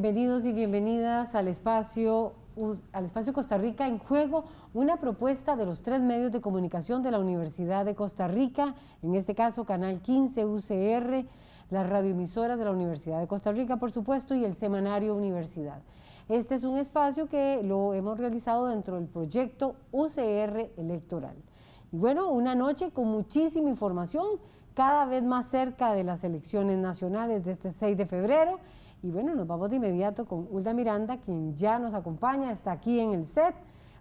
Bienvenidos y bienvenidas al espacio, al espacio Costa Rica en juego, una propuesta de los tres medios de comunicación de la Universidad de Costa Rica, en este caso Canal 15 UCR, las radioemisoras de la Universidad de Costa Rica, por supuesto, y el semanario Universidad. Este es un espacio que lo hemos realizado dentro del proyecto UCR Electoral. Y bueno, una noche con muchísima información, cada vez más cerca de las elecciones nacionales de este 6 de febrero, y bueno, nos vamos de inmediato con Hulda Miranda, quien ya nos acompaña, está aquí en el set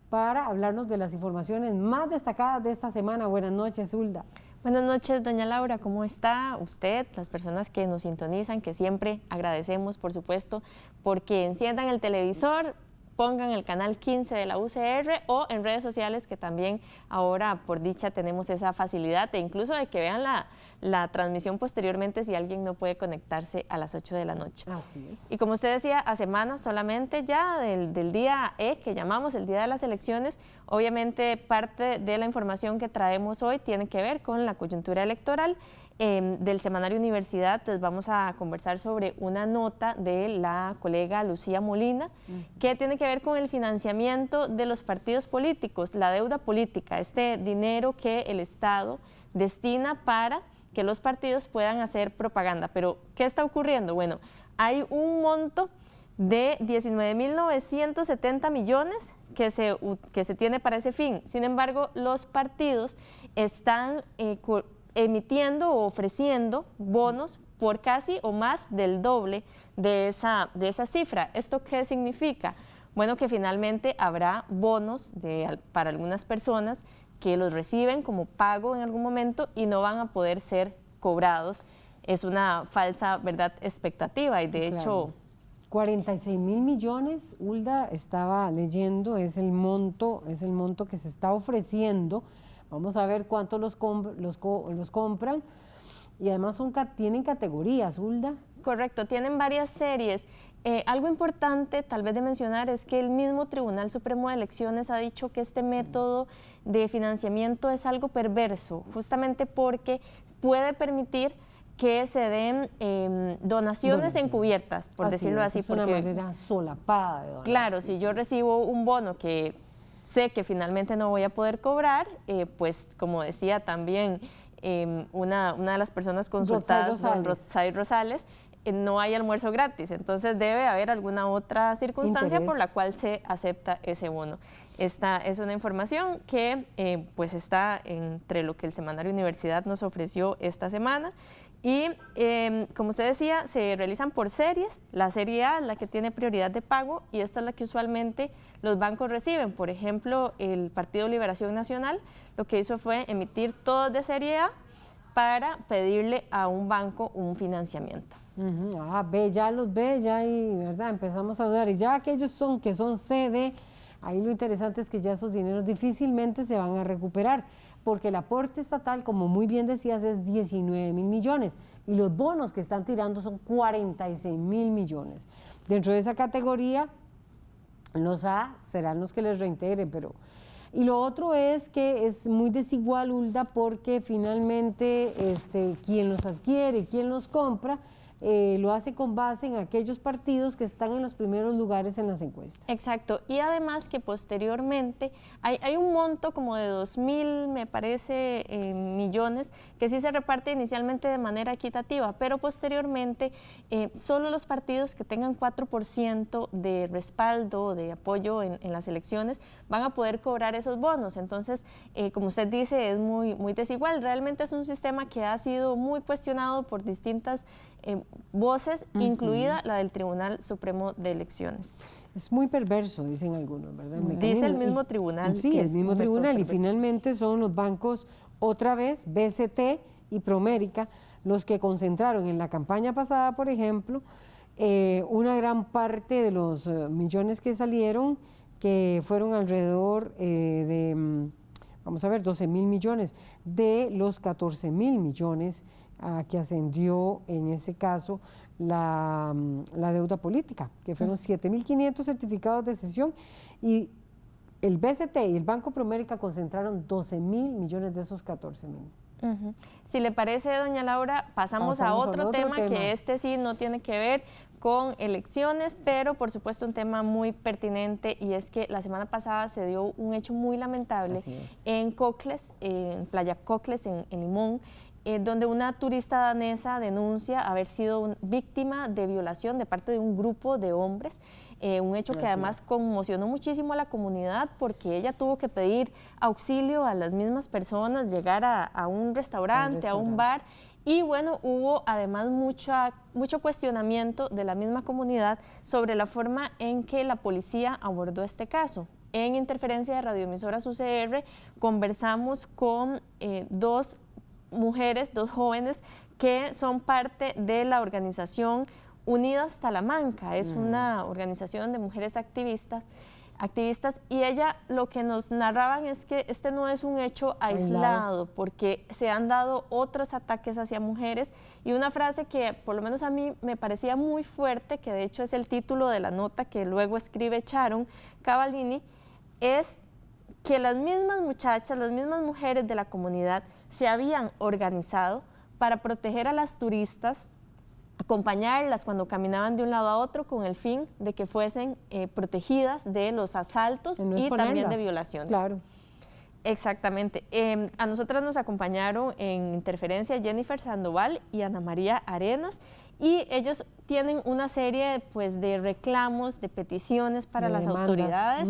para hablarnos de las informaciones más destacadas de esta semana. Buenas noches, Hulda. Buenas noches, doña Laura, ¿cómo está usted? Las personas que nos sintonizan, que siempre agradecemos, por supuesto, porque enciendan el televisor, pongan el canal 15 de la UCR o en redes sociales que también ahora por dicha tenemos esa facilidad e incluso de que vean la, la transmisión posteriormente si alguien no puede conectarse a las 8 de la noche. Así es. Y como usted decía, a semanas solamente ya del, del día E que llamamos el día de las elecciones, obviamente parte de la información que traemos hoy tiene que ver con la coyuntura electoral Em, del Semanario Universidad, les vamos a conversar sobre una nota de la colega Lucía Molina, que tiene que ver con el financiamiento de los partidos políticos, la deuda política, este dinero que el Estado destina para que los partidos puedan hacer propaganda. Pero, ¿qué está ocurriendo? Bueno, hay un monto de 19.970 millones que se, que se tiene para ese fin. Sin embargo, los partidos están eh, emitiendo o ofreciendo bonos por casi o más del doble de esa, de esa cifra. ¿Esto qué significa? Bueno, que finalmente habrá bonos de, para algunas personas que los reciben como pago en algún momento y no van a poder ser cobrados. Es una falsa, ¿verdad?, expectativa y de hecho... 46 mil millones, Ulda estaba leyendo, es el monto, es el monto que se está ofreciendo Vamos a ver cuántos los, los, los compran. Y además son, tienen categorías, Hulda. Correcto, tienen varias series. Eh, algo importante tal vez de mencionar es que el mismo Tribunal Supremo de Elecciones ha dicho que este método de financiamiento es algo perverso, justamente porque puede permitir que se den em, donaciones, encubiertas, por decirlo así. Es una manera solapada de donar. Claro, si yo recibo un bono que sé que finalmente no voy a poder cobrar, eh, pues como decía también em, una, una, de las personas consultadas, Rosales, Rosales eh, no hay almuerzo gratis, entonces debe haber alguna otra circunstancia por la cual se acepta ese bono. Esta es una información que eh, pues está entre lo que el Semanario Universidad nos ofreció esta semana y em, como usted decía, se realizan por series. La serie A es la que tiene prioridad de pago y esta es la que usualmente los bancos reciben. Por ejemplo, el Partido Liberación Nacional lo que hizo fue emitir todos de serie A para pedirle a un banco un financiamiento. Ah, ve, ya los ve, ya y ¿verdad? Empezamos a dudar. Y ya aquellos son que son CD, ahí lo interesante es que ya esos dineros difícilmente se van a recuperar porque el aporte estatal, como muy bien decías, es 19 mil millones y los bonos que están tirando son 46 mil millones. Dentro de esa categoría, los A serán los que les reintegren, pero... Y lo otro es que es muy desigual, Ulda, porque finalmente este, quien los adquiere, quien los compra, eh, lo hace con base en aquellos partidos que están en los primeros lugares en las encuestas. Exacto, y además que posteriormente hay, un monto como de 2 mil, me parece, eh, millones, que sí se reparte inicialmente de manera equitativa, pero posteriormente eh, solo los partidos que tengan 4% de respaldo, de apoyo en, las elecciones, van a poder cobrar esos bonos. Entonces, como usted dice, es muy desigual. Realmente es un sistema que ha sido muy cuestionado por distintas eh, voces, incluida la del Tribunal Supremo de Elecciones. Es muy perverso, dicen algunos, ¿verdad? Dice el mismo tribunal. Sí, el mismo tribunal y finalmente son los bancos, otra vez, BCT y Promérica, los que concentraron en la campaña pasada, por ejemplo, eh, una gran parte de los eh, millones que salieron, que fueron alrededor de, mm, vamos a ver, 12 mil millones, de los 14 mil millones a que ascendió en ese caso la, mm, la deuda política, que fueron 7.500 certificados de cesión y el BCT y el Banco Promérica concentraron 12 mil millones de esos 14 mil. Si le parece, doña Laura, pasamos, a, otro, tema, que este sí no tiene que ver con elecciones, pero por supuesto un tema muy pertinente y es que la semana pasada se dio un hecho muy lamentable en Cocles, en Playa Cocles, en, Limón, eh, donde una turista danesa denuncia haber sido víctima de violación de parte de un grupo de hombres. Eh, un hecho que además conmocionó muchísimo a la comunidad porque ella tuvo que pedir auxilio a las mismas personas, llegar a, un, restaurante, a un bar y bueno, hubo además mucha, mucho cuestionamiento de la misma comunidad sobre la forma en que la policía abordó este caso. En interferencia de radioemisoras UCR conversamos con eh, dos mujeres, dos jóvenes que son parte de la organización Unidas Talamanca. Es mm. una organización de mujeres activistas activistas y ella lo que nos narraban es que este no es un hecho aislado porque se han dado otros ataques hacia mujeres y una frase que por lo menos a mí me parecía muy fuerte, que de hecho es el título de la nota que luego escribe Sharon Cavallini, es que las mismas muchachas, las mismas mujeres de la comunidad se habían organizado para proteger a las turistas acompañarlas cuando caminaban de un lado a otro con el fin de que fuesen eh, protegidas de los asaltos y también de violaciones. Claro. Exactamente. Em, a nosotras nos acompañaron en interferencia Jennifer Sandoval y Ana María Arenas y ellos tienen una serie pues, de reclamos, de peticiones para las autoridades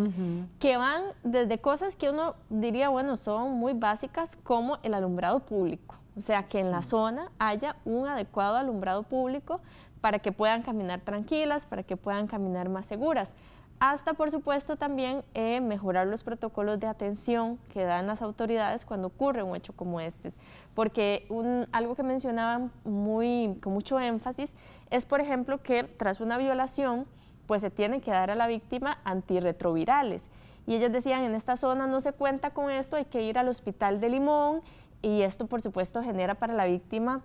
que van desde cosas que uno diría, bueno, son muy básicas como el alumbrado público. O sea, que en la zona haya un adecuado alumbrado público para que puedan caminar tranquilas, para que puedan caminar más seguras. Hasta, por supuesto, también eh, mejorar los protocolos de atención que dan las autoridades cuando ocurre un hecho como este. Porque algo que mencionaban muy, con mucho énfasis es, por ejemplo, que tras una violación, pues se tiene que dar a la víctima antirretrovirales. Y ellos decían, en esta zona no se cuenta con esto, hay que ir al hospital de Limón y esto por supuesto genera para la víctima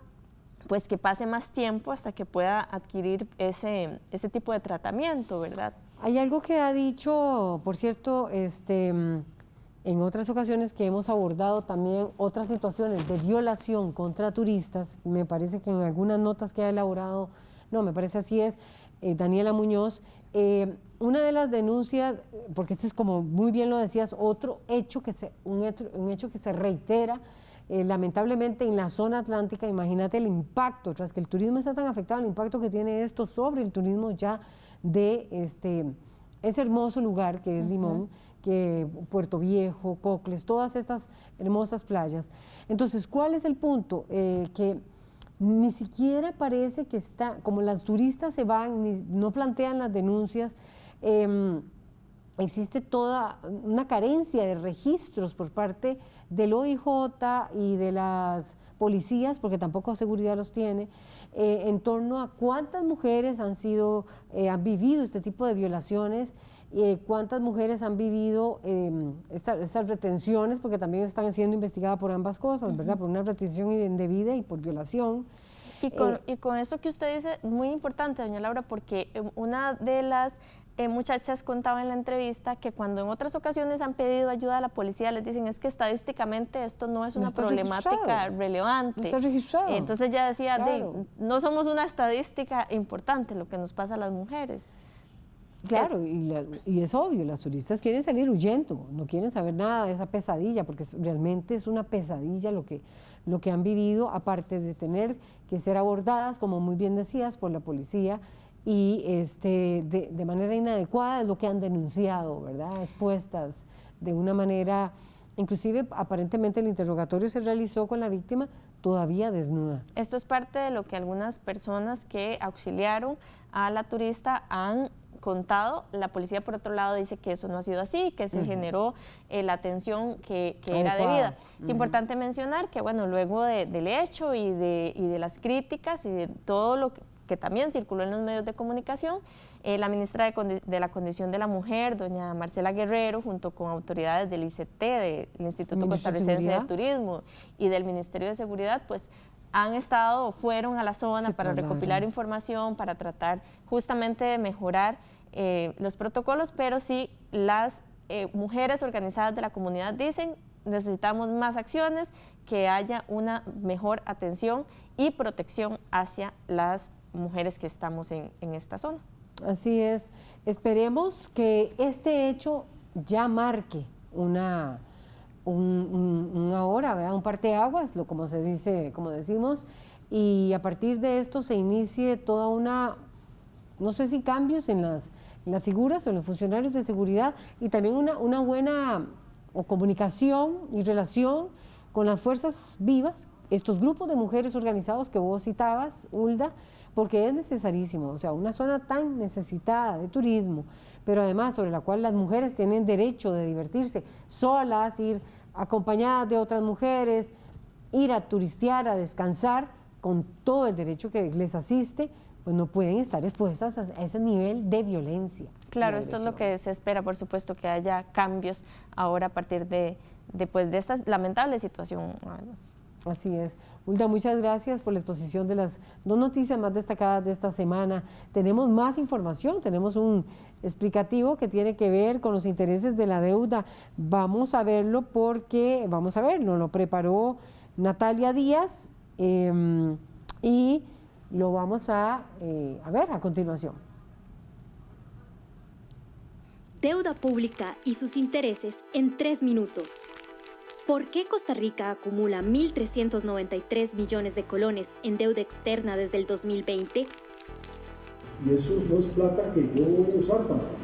pues que pase más tiempo hasta que pueda adquirir ese, ese tipo de tratamiento, ¿verdad? Hay algo que ha dicho, por cierto, este, en otras ocasiones que hemos abordado también otras situaciones de violación contra turistas, me parece que en algunas notas que ha elaborado, no, me parece así es, eh, Daniela Muñoz, eh, una de las denuncias, porque este es como muy bien lo decías, otro hecho que se, un hecho, un hecho que se reitera, eh, lamentablemente en la zona atlántica, imagínate el impacto, tras que el turismo está tan afectado, el impacto que tiene esto sobre el turismo ya de este, ese hermoso lugar que es Limón, que Puerto Viejo, Cocles, todas estas hermosas playas. Entonces, ¿cuál es el punto? Eh, que ni siquiera parece que está, como las turistas se van, ni, no plantean las denuncias, em, existe toda una carencia de registros por parte del OIJ y de las policías, porque tampoco seguridad los tiene, eh, en torno a cuántas mujeres han sido, eh, han vivido este tipo de violaciones, eh, cuántas mujeres han vivido em, estas retenciones, porque también están siendo investigadas por ambas cosas, ¿verdad? Por una retención indebida y por violación. Y con, y con eso que usted dice, muy importante, doña Laura, porque una de las eh, muchachas contaban en la entrevista que cuando en otras ocasiones han pedido ayuda a la policía, les dicen es que estadísticamente esto no es una problemática relevante. entonces ya decía, no somos una estadística importante lo que nos pasa a las mujeres. Claro, y, y, es obvio, las turistas quieren salir huyendo, no quieren saber nada de esa pesadilla, porque realmente es una pesadilla lo que, lo que han vivido, aparte de tener que ser abordadas, como muy bien decías, por la policía, y este, de, manera inadecuada es lo que han denunciado, ¿verdad? Expuestas de una manera, inclusive aparentemente el interrogatorio se realizó con la víctima todavía desnuda. Esto es parte de lo que algunas personas que auxiliaron a la turista han contado. La policía, por otro lado, dice que eso no ha sido así, que se generó eh, la atención que, era debida. Es importante mencionar que, bueno, luego del hecho y de, y de las críticas y de todo lo que que también circuló en los medios de comunicación, eh, la ministra de, la Condición de la Mujer, doña Marcela Guerrero, junto con autoridades del ICT, del Instituto Costarricense de, Turismo y del Ministerio de Seguridad, pues han estado fueron a la zona para recopilar información, para tratar justamente de mejorar eh, los protocolos, pero sí las eh, mujeres organizadas de la comunidad dicen necesitamos más acciones, que haya una mejor atención y protección hacia las mujeres que estamos en, esta zona. Así es. Esperemos que este hecho ya marque una, un, una hora, ¿verdad? un parteaguas, lo como se dice, como decimos, y a partir de esto se inicie toda una, no sé si cambios en las, las figuras o en los funcionarios de seguridad y también una, una buena o comunicación y relación con las fuerzas vivas, estos grupos de mujeres organizados que vos citabas, Ulda, porque es necesarísimo, o sea, una zona tan necesitada de turismo, pero además sobre la cual las mujeres tienen derecho de divertirse solas, ir acompañadas de otras mujeres, ir a turistear, a descansar, con todo el derecho que les asiste, pues no pueden estar expuestas a ese nivel de violencia. Claro, esto es lo que se espera, por supuesto, que haya cambios ahora a partir de, de, pues, de esta lamentable situación. Así es. Ulda, muchas gracias por la exposición de las dos noticias más destacadas de esta semana. Tenemos más información, tenemos un explicativo que tiene que ver con los intereses de la deuda. Vamos a verlo porque, vamos a verlo, lo preparó Natalia Díaz em, y lo vamos eh, a ver a continuación. Deuda pública y sus intereses en tres minutos. ¿Por qué Costa Rica acumula 1.393 millones de colones en deuda externa desde el 2020? Y eso no es plata que yo voy a usar tampoco.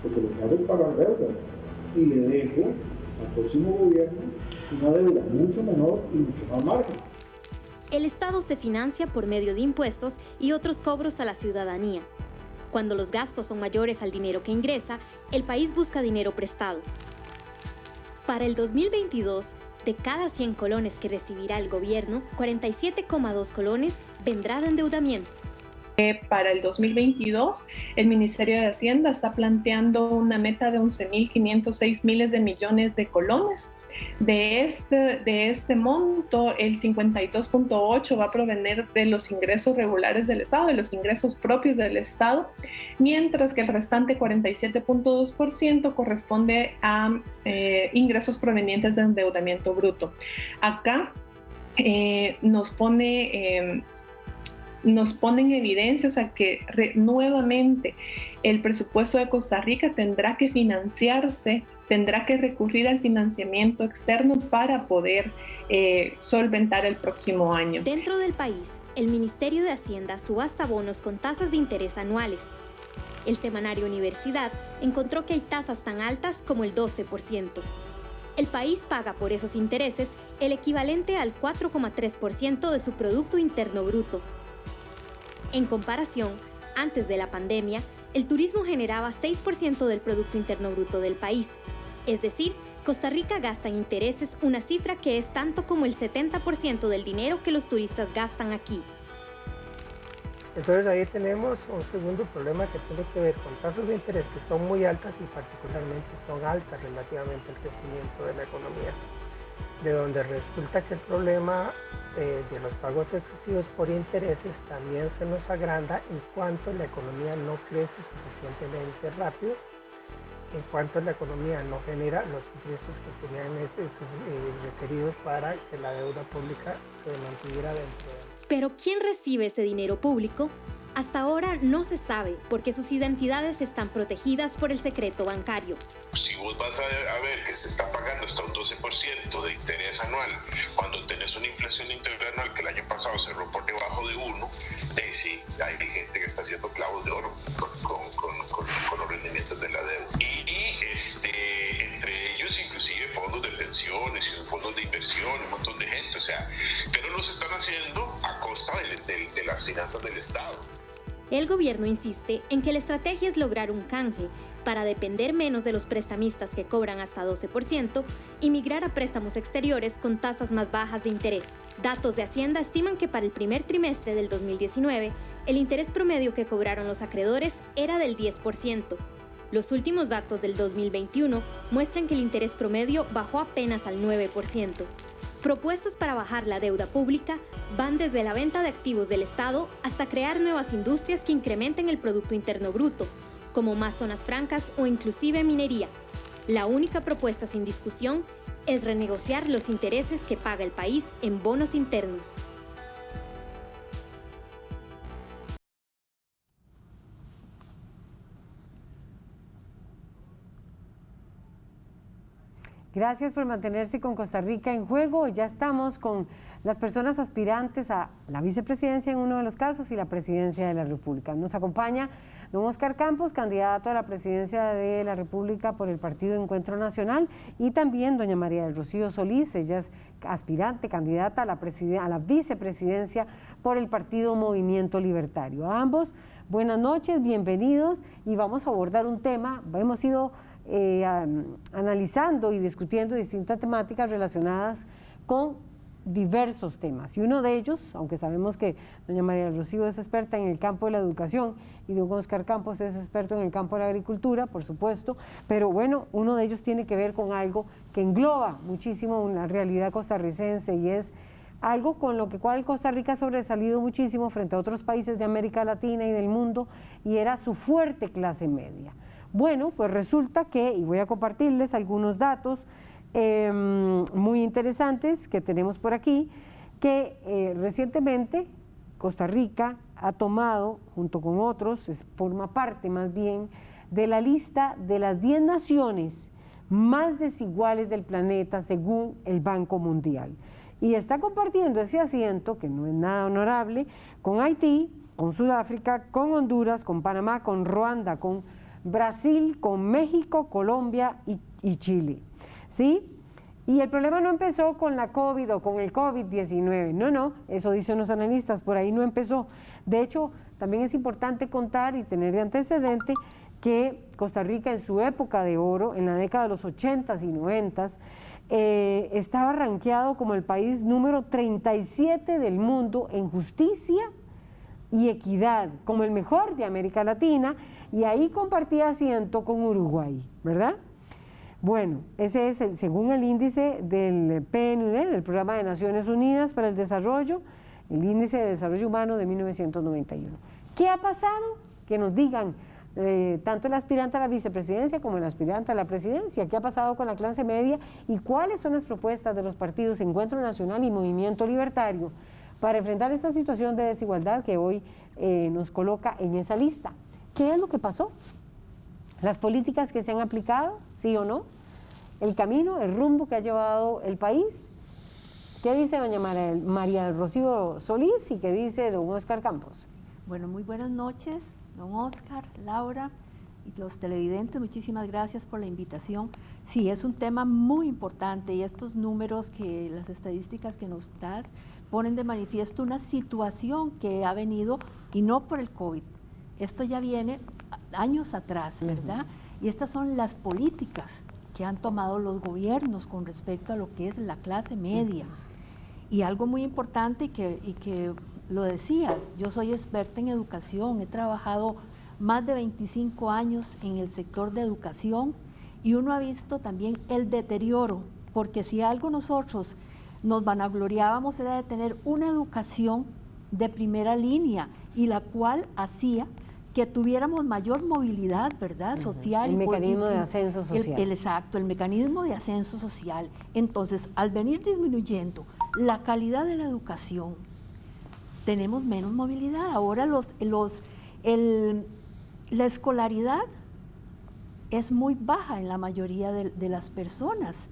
Porque lo que hago es pagar deuda. Y le dejo al próximo gobierno una deuda mucho menor y mucho más margen. El Estado se financia por medio de impuestos y otros cobros a la ciudadanía. Cuando los gastos son mayores al dinero que ingresa, el país busca dinero prestado, para el 2022, de cada 100 colones que recibirá el gobierno, 47,2 colones vendrá de endeudamiento. Eh, para el 2022, el Ministerio de Hacienda está planteando una meta de 11.506 miles de millones de colones de este, de este monto, el 52.8 va a provenir de los ingresos regulares del Estado, de los ingresos propios del Estado, mientras que el restante 47.2% corresponde a eh, ingresos provenientes de endeudamiento bruto. Acá eh, nos pone... Em, nos pone en evidencia, o sea, que nuevamente el presupuesto de Costa Rica tendrá que financiarse, tendrá que recurrir al financiamiento externo para poder eh, solventar el próximo año. Dentro del país, el Ministerio de Hacienda subasta bonos con tasas de interés anuales. El semanario Universidad encontró que hay tasas tan altas como el 12%. El país paga por esos intereses el equivalente al 4,3% de su Producto Interno Bruto, en comparación, antes de la pandemia, el turismo generaba 6% del Producto Interno Bruto del país. Es decir, Costa Rica gasta en intereses una cifra que es tanto como el 70% del dinero que los turistas gastan aquí. Entonces ahí tenemos un segundo problema que tiene que ver con tasas de interés que son muy altas y particularmente son altas relativamente al crecimiento de la economía de donde resulta que el problema eh, de los pagos excesivos por intereses también se nos agranda en cuanto la economía no crece suficientemente rápido, en cuanto la economía no genera los ingresos que serían eh, requeridos para que la deuda pública se mantuviera dentro de... Pero ¿quién recibe ese dinero público? Hasta ahora no se sabe porque sus identidades están protegidas por el secreto bancario. Si vos vas a, ver que se está pagando hasta un 12% de interés anual, cuando tenés una inflación interanual que el año pasado cerró por debajo de 1, eh, sí, hay gente que está haciendo clavos de oro con, los rendimientos de la deuda. Y, este, entre ellos inclusive fondos de pensiones y fondos de inversión, un montón de gente, o sea, pero lo están haciendo a costa de las finanzas del Estado. El gobierno insiste en que la estrategia es lograr un canje para depender menos de los prestamistas que cobran hasta 12% y migrar a préstamos exteriores con tasas más bajas de interés. Datos de Hacienda estiman que para el primer trimestre del 2019, el interés promedio que cobraron los acreedores era del 10%. Los últimos datos del 2021 muestran que el interés promedio bajó apenas al 9%. Propuestas para bajar la deuda pública van desde la venta de activos del Estado hasta crear nuevas industrias que incrementen el Producto Interno Bruto, como más zonas francas o inclusive minería. La única propuesta sin discusión es renegociar los intereses que paga el país en bonos internos. Gracias por mantenerse con Costa Rica en juego. Ya estamos con las personas aspirantes a la vicepresidencia en uno de los casos y la presidencia de la República. Nos acompaña don Oscar Campos, candidato a la presidencia de la República por el Partido Encuentro Nacional, y también doña María del Rocío Solís, ella es aspirante, candidata a la, a la vicepresidencia por el Partido Movimiento Libertario. A ambos, buenas noches, bienvenidos y vamos a abordar un tema, hemos ido eh, analizando y discutiendo distintas temáticas relacionadas con diversos temas. Y uno de ellos, aunque sabemos que doña María Rocío es experta en el campo de la educación y don Oscar Campos es experto en el campo de la agricultura, por supuesto, pero bueno, uno de ellos tiene que ver con algo que engloba muchísimo una realidad costarricense y es algo con lo que cual Costa Rica ha sobresalido muchísimo frente a otros países de América Latina y del mundo y era su fuerte clase media. Bueno, pues resulta que, y voy a compartirles algunos datos em, muy interesantes que tenemos por aquí, que eh, recientemente Costa Rica ha tomado, junto con otros, forma parte más bien, de la lista de las 10 naciones más desiguales del planeta según el Banco Mundial. Y está compartiendo ese asiento, que no es nada honorable, con Haití, con Sudáfrica, con Honduras, con Panamá, con Ruanda, con Brasil con México, Colombia y, Chile. ¿Sí? Y el problema no empezó con la COVID o con el COVID-19. No, no, eso dicen los analistas, por ahí no empezó. De hecho, también es importante contar y tener de antecedente que Costa Rica en su época de oro, en la década de los 80s y 90s, eh, estaba rankeado como el país número 37 del mundo en justicia y equidad como el mejor de América Latina y ahí compartía asiento con Uruguay, ¿verdad? Bueno, ese es el, según el índice del PNUD, del Programa de Naciones Unidas para el Desarrollo, el índice de desarrollo humano de 1991. ¿Qué ha pasado? Que nos digan eh, tanto el aspirante a la vicepresidencia como el aspirante a la presidencia, qué ha pasado con la clase media y cuáles son las propuestas de los partidos Encuentro Nacional y Movimiento Libertario para enfrentar esta situación de desigualdad que hoy eh, nos coloca en esa lista. ¿Qué es lo que pasó? Las políticas que se han aplicado, sí o no, el camino, el rumbo que ha llevado el país. ¿Qué dice doña María Rocío Solís y qué dice don Oscar Campos? Bueno, muy buenas noches, don Oscar, Laura y los televidentes, muchísimas gracias por la invitación. Sí, es un tema muy importante y estos números que las estadísticas que nos das ponen de manifiesto una situación que ha venido, y no por el COVID, esto ya viene años atrás, ¿verdad? Y estas son las políticas que han tomado los gobiernos con respecto a lo que es la clase media. Y algo muy importante y que, y que lo decías, yo soy experta en educación, he trabajado más de 25 años en el sector de educación y uno ha visto también el deterioro, porque si algo nosotros nos vanagloriábamos era de tener una educación de primera línea y la cual hacía que tuviéramos mayor movilidad, ¿verdad? Social. El mecanismo de ascenso social. El, exacto, el mecanismo de ascenso social. Entonces, al venir disminuyendo la calidad de la educación, tenemos menos movilidad. Ahora los, los, la escolaridad es muy baja en la mayoría de las personas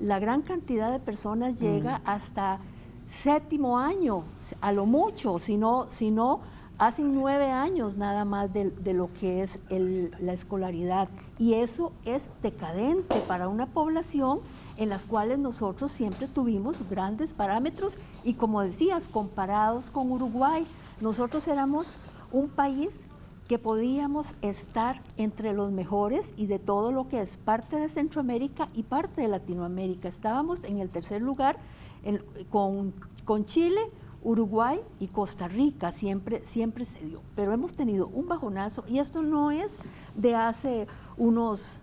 la gran cantidad de personas llega hasta séptimo año, a lo mucho, si no, si no hacen nueve años nada más de, lo que es la escolaridad. Y eso es decadente para una población en las cuales nosotros siempre tuvimos grandes parámetros y como decías, comparados con Uruguay, nosotros éramos un país que podíamos estar entre los mejores y de todo lo que es parte de Centroamérica y parte de Latinoamérica. Estábamos en el tercer lugar con, con, Chile, Uruguay y Costa Rica, siempre, siempre se dio. Pero hemos tenido un bajonazo y esto no es de hace unos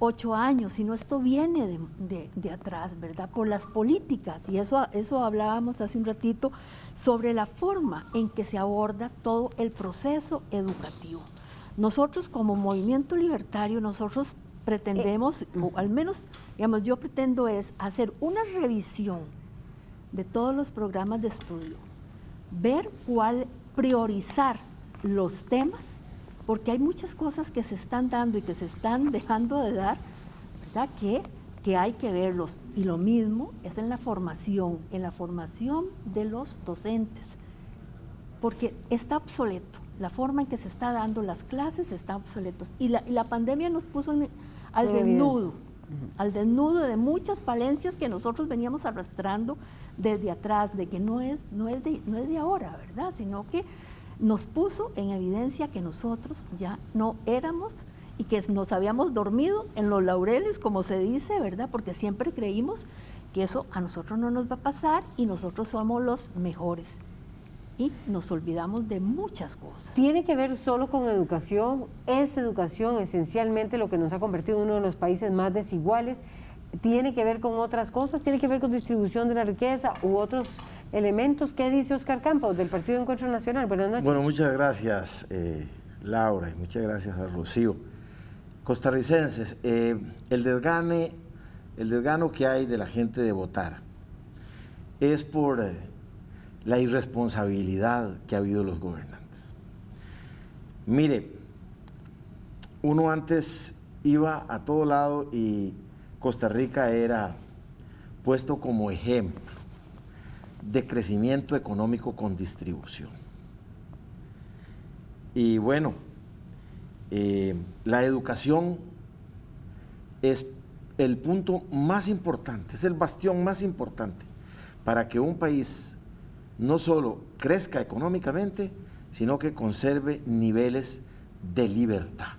ocho años, sino esto viene de, atrás, ¿verdad? Por las políticas, y eso, eso hablábamos hace un ratito, sobre la forma en que se aborda todo el proceso educativo. Nosotros como movimiento libertario, nosotros pretendemos, o al menos, digamos, yo pretendo es hacer una revisión de todos los programas de estudio, ver cuál priorizar los temas porque hay muchas cosas que se están dando y que se están dejando de dar, ¿verdad? Que, que hay que verlos. Y lo mismo es en la formación, en la formación de los docentes, porque está obsoleto. La forma en que se está dando las clases está obsoleto. Y la, y la pandemia nos puso al desnudo, al desnudo de muchas falencias que nosotros veníamos arrastrando desde atrás, de que no es, no es, de, no es de ahora, ¿verdad? Sino que nos puso en evidencia que nosotros ya no éramos y que nos habíamos dormido en los laureles, como se dice, ¿verdad? Porque siempre creímos que eso a nosotros no nos va a pasar y nosotros somos los mejores. Y nos olvidamos de muchas cosas. ¿Tiene que ver solo con educación? ¿Es educación esencialmente lo que nos ha convertido en uno de los países más desiguales? ¿Tiene que ver con otras cosas? ¿Tiene que ver con distribución de la riqueza u otros elementos? ¿Qué dice Oscar Campos del Partido Encuentro Nacional? Buenas noches. Bueno, muchas gracias, eh, Laura, y muchas gracias a Rocío costarricenses, eh, el, desgane, el desgano que hay de la gente de votar es por eh, la irresponsabilidad que ha habido los gobernantes. Mire, uno antes iba a todo lado y Costa Rica era puesto como ejemplo de crecimiento económico con distribución. Y bueno, eh, la educación es el punto más importante, es el bastión más importante para que un país no solo crezca económicamente, sino que conserve niveles de libertad.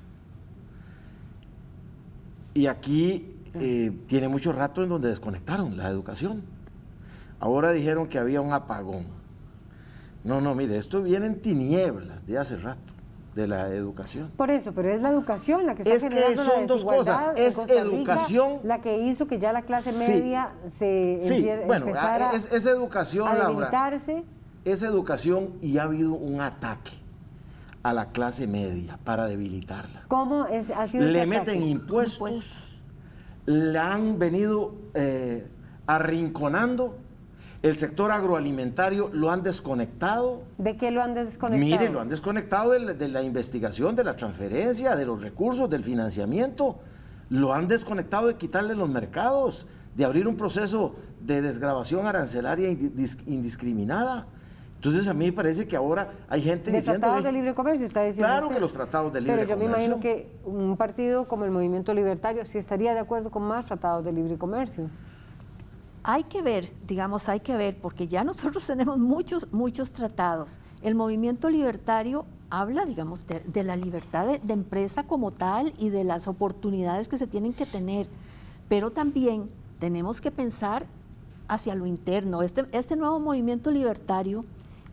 Y aquí eh, tiene mucho rato en donde desconectaron la educación. Ahora dijeron que había un apagón. No, no, mire, esto viene en tinieblas de hace rato de la educación. Por eso, pero es la educación la que está es que son dos cosas, es educación. la que hizo que ya la clase media se sí. bueno, es, es, educación, a Es educación y ha habido un ataque a la clase media para debilitarla. ¿Cómo es, ha sido Le meten impuestos, le han venido eh, arrinconando el sector agroalimentario lo han desconectado. ¿De qué lo han desconectado? Mire, lo han desconectado de la, investigación, de la transferencia, de los recursos, del financiamiento. Lo han desconectado de quitarle los mercados, de abrir un proceso de desgrabación arancelaria indiscriminada. Entonces a mí me parece que ahora hay gente de diciendo... tratados de libre comercio, está diciendo Claro que los tratados de libre comercio. Pero yo me imagino que un partido como el Movimiento Libertario sí estaría de acuerdo con más tratados de libre comercio hay que ver, digamos, hay que ver, porque ya nosotros tenemos muchos, muchos tratados. El movimiento libertario habla, digamos, de, la libertad de, empresa como tal y de las oportunidades que se tienen que tener, pero también tenemos que pensar hacia lo interno. Este, este nuevo movimiento libertario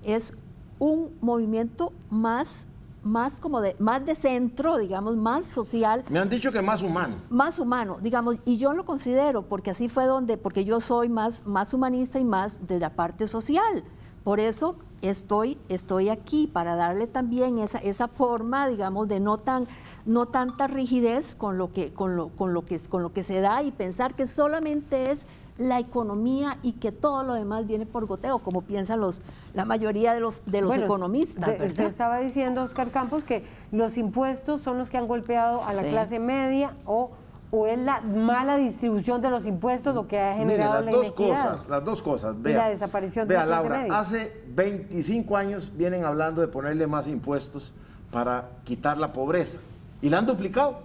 es un movimiento más más como de, más de centro, digamos, más social. Me han dicho que más humano. Más humano, digamos, y yo lo considero, porque así fue donde, porque yo soy más, más humanista y más de la parte social. Por eso estoy, estoy aquí, para darle también esa, esa forma, digamos, de no tan no tanta rigidez con lo que, con lo, con lo que, con lo que se da y pensar que solamente es la economía y que todo lo demás viene por goteo, como piensan los, la mayoría de los, de los economistas. usted estaba diciendo, Oscar Campos, que los impuestos son los que han golpeado a la clase media o, o es la mala distribución de los impuestos lo que ha generado las la dos Cosas, las dos cosas, vea, la desaparición de la clase media. hace 25 años vienen hablando de ponerle más impuestos para quitar la pobreza y la han duplicado.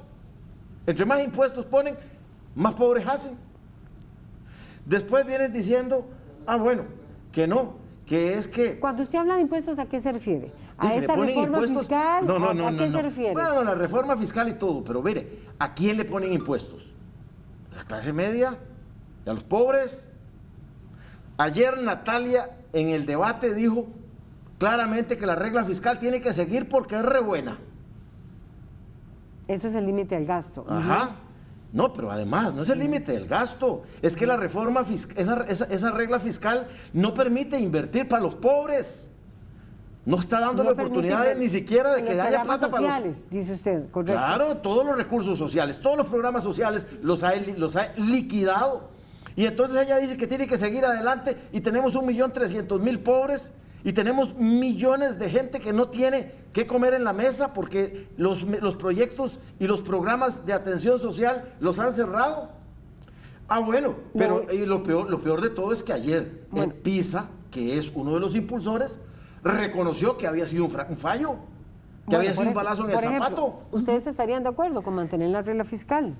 Entre más impuestos ponen, más pobres hacen. Después vienen diciendo, ah, bueno, que no, que es que... Cuando usted habla de impuestos, ¿a qué se refiere? ¿A esta reforma fiscal? No, no, no, ¿A qué se refiere? Bueno, la reforma fiscal y todo, pero mire, ¿a quién le ponen impuestos? ¿A la clase media? ¿A los pobres? Ayer Natalia en el debate dijo claramente que la regla fiscal tiene que seguir porque es re buena. Eso es el límite del gasto. Ajá. No, pero además, no es el límite del gasto. Es que la reforma fiscal, esa, regla fiscal no permite invertir para los pobres. No está dando la oportunidad ni siquiera de que haya plata para los... dice usted, correcto. Claro, todos los recursos sociales, todos los programas sociales los ha, los ha liquidado. Y entonces ella dice que tiene que seguir adelante y tenemos un millón trescientos mil pobres y tenemos millones de gente que no tiene qué comer en la mesa porque los, los proyectos y los programas de atención social los han cerrado. Ah, bueno, pero lo, peor, lo peor de todo es que ayer PISA, que es uno de los impulsores, reconoció que había sido un, fallo, que había sido un balazo en el zapato. ¿Ustedes estarían de acuerdo con mantener la regla fiscal?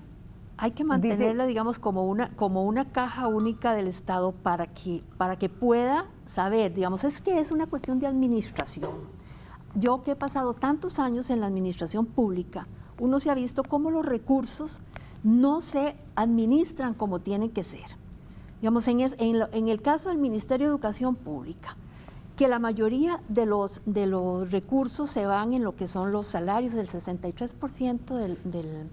Hay que mantenerla, digamos, como una, como una caja única del Estado para que, para que pueda saber, digamos, es que es una cuestión de administración. Yo que he pasado tantos años en la administración pública, uno se ha visto cómo los recursos no se administran como tienen que ser. Digamos, en, en, el caso del Ministerio de Educación Pública, que la mayoría de los, de los recursos se van en lo que son los salarios, del 63% del, del,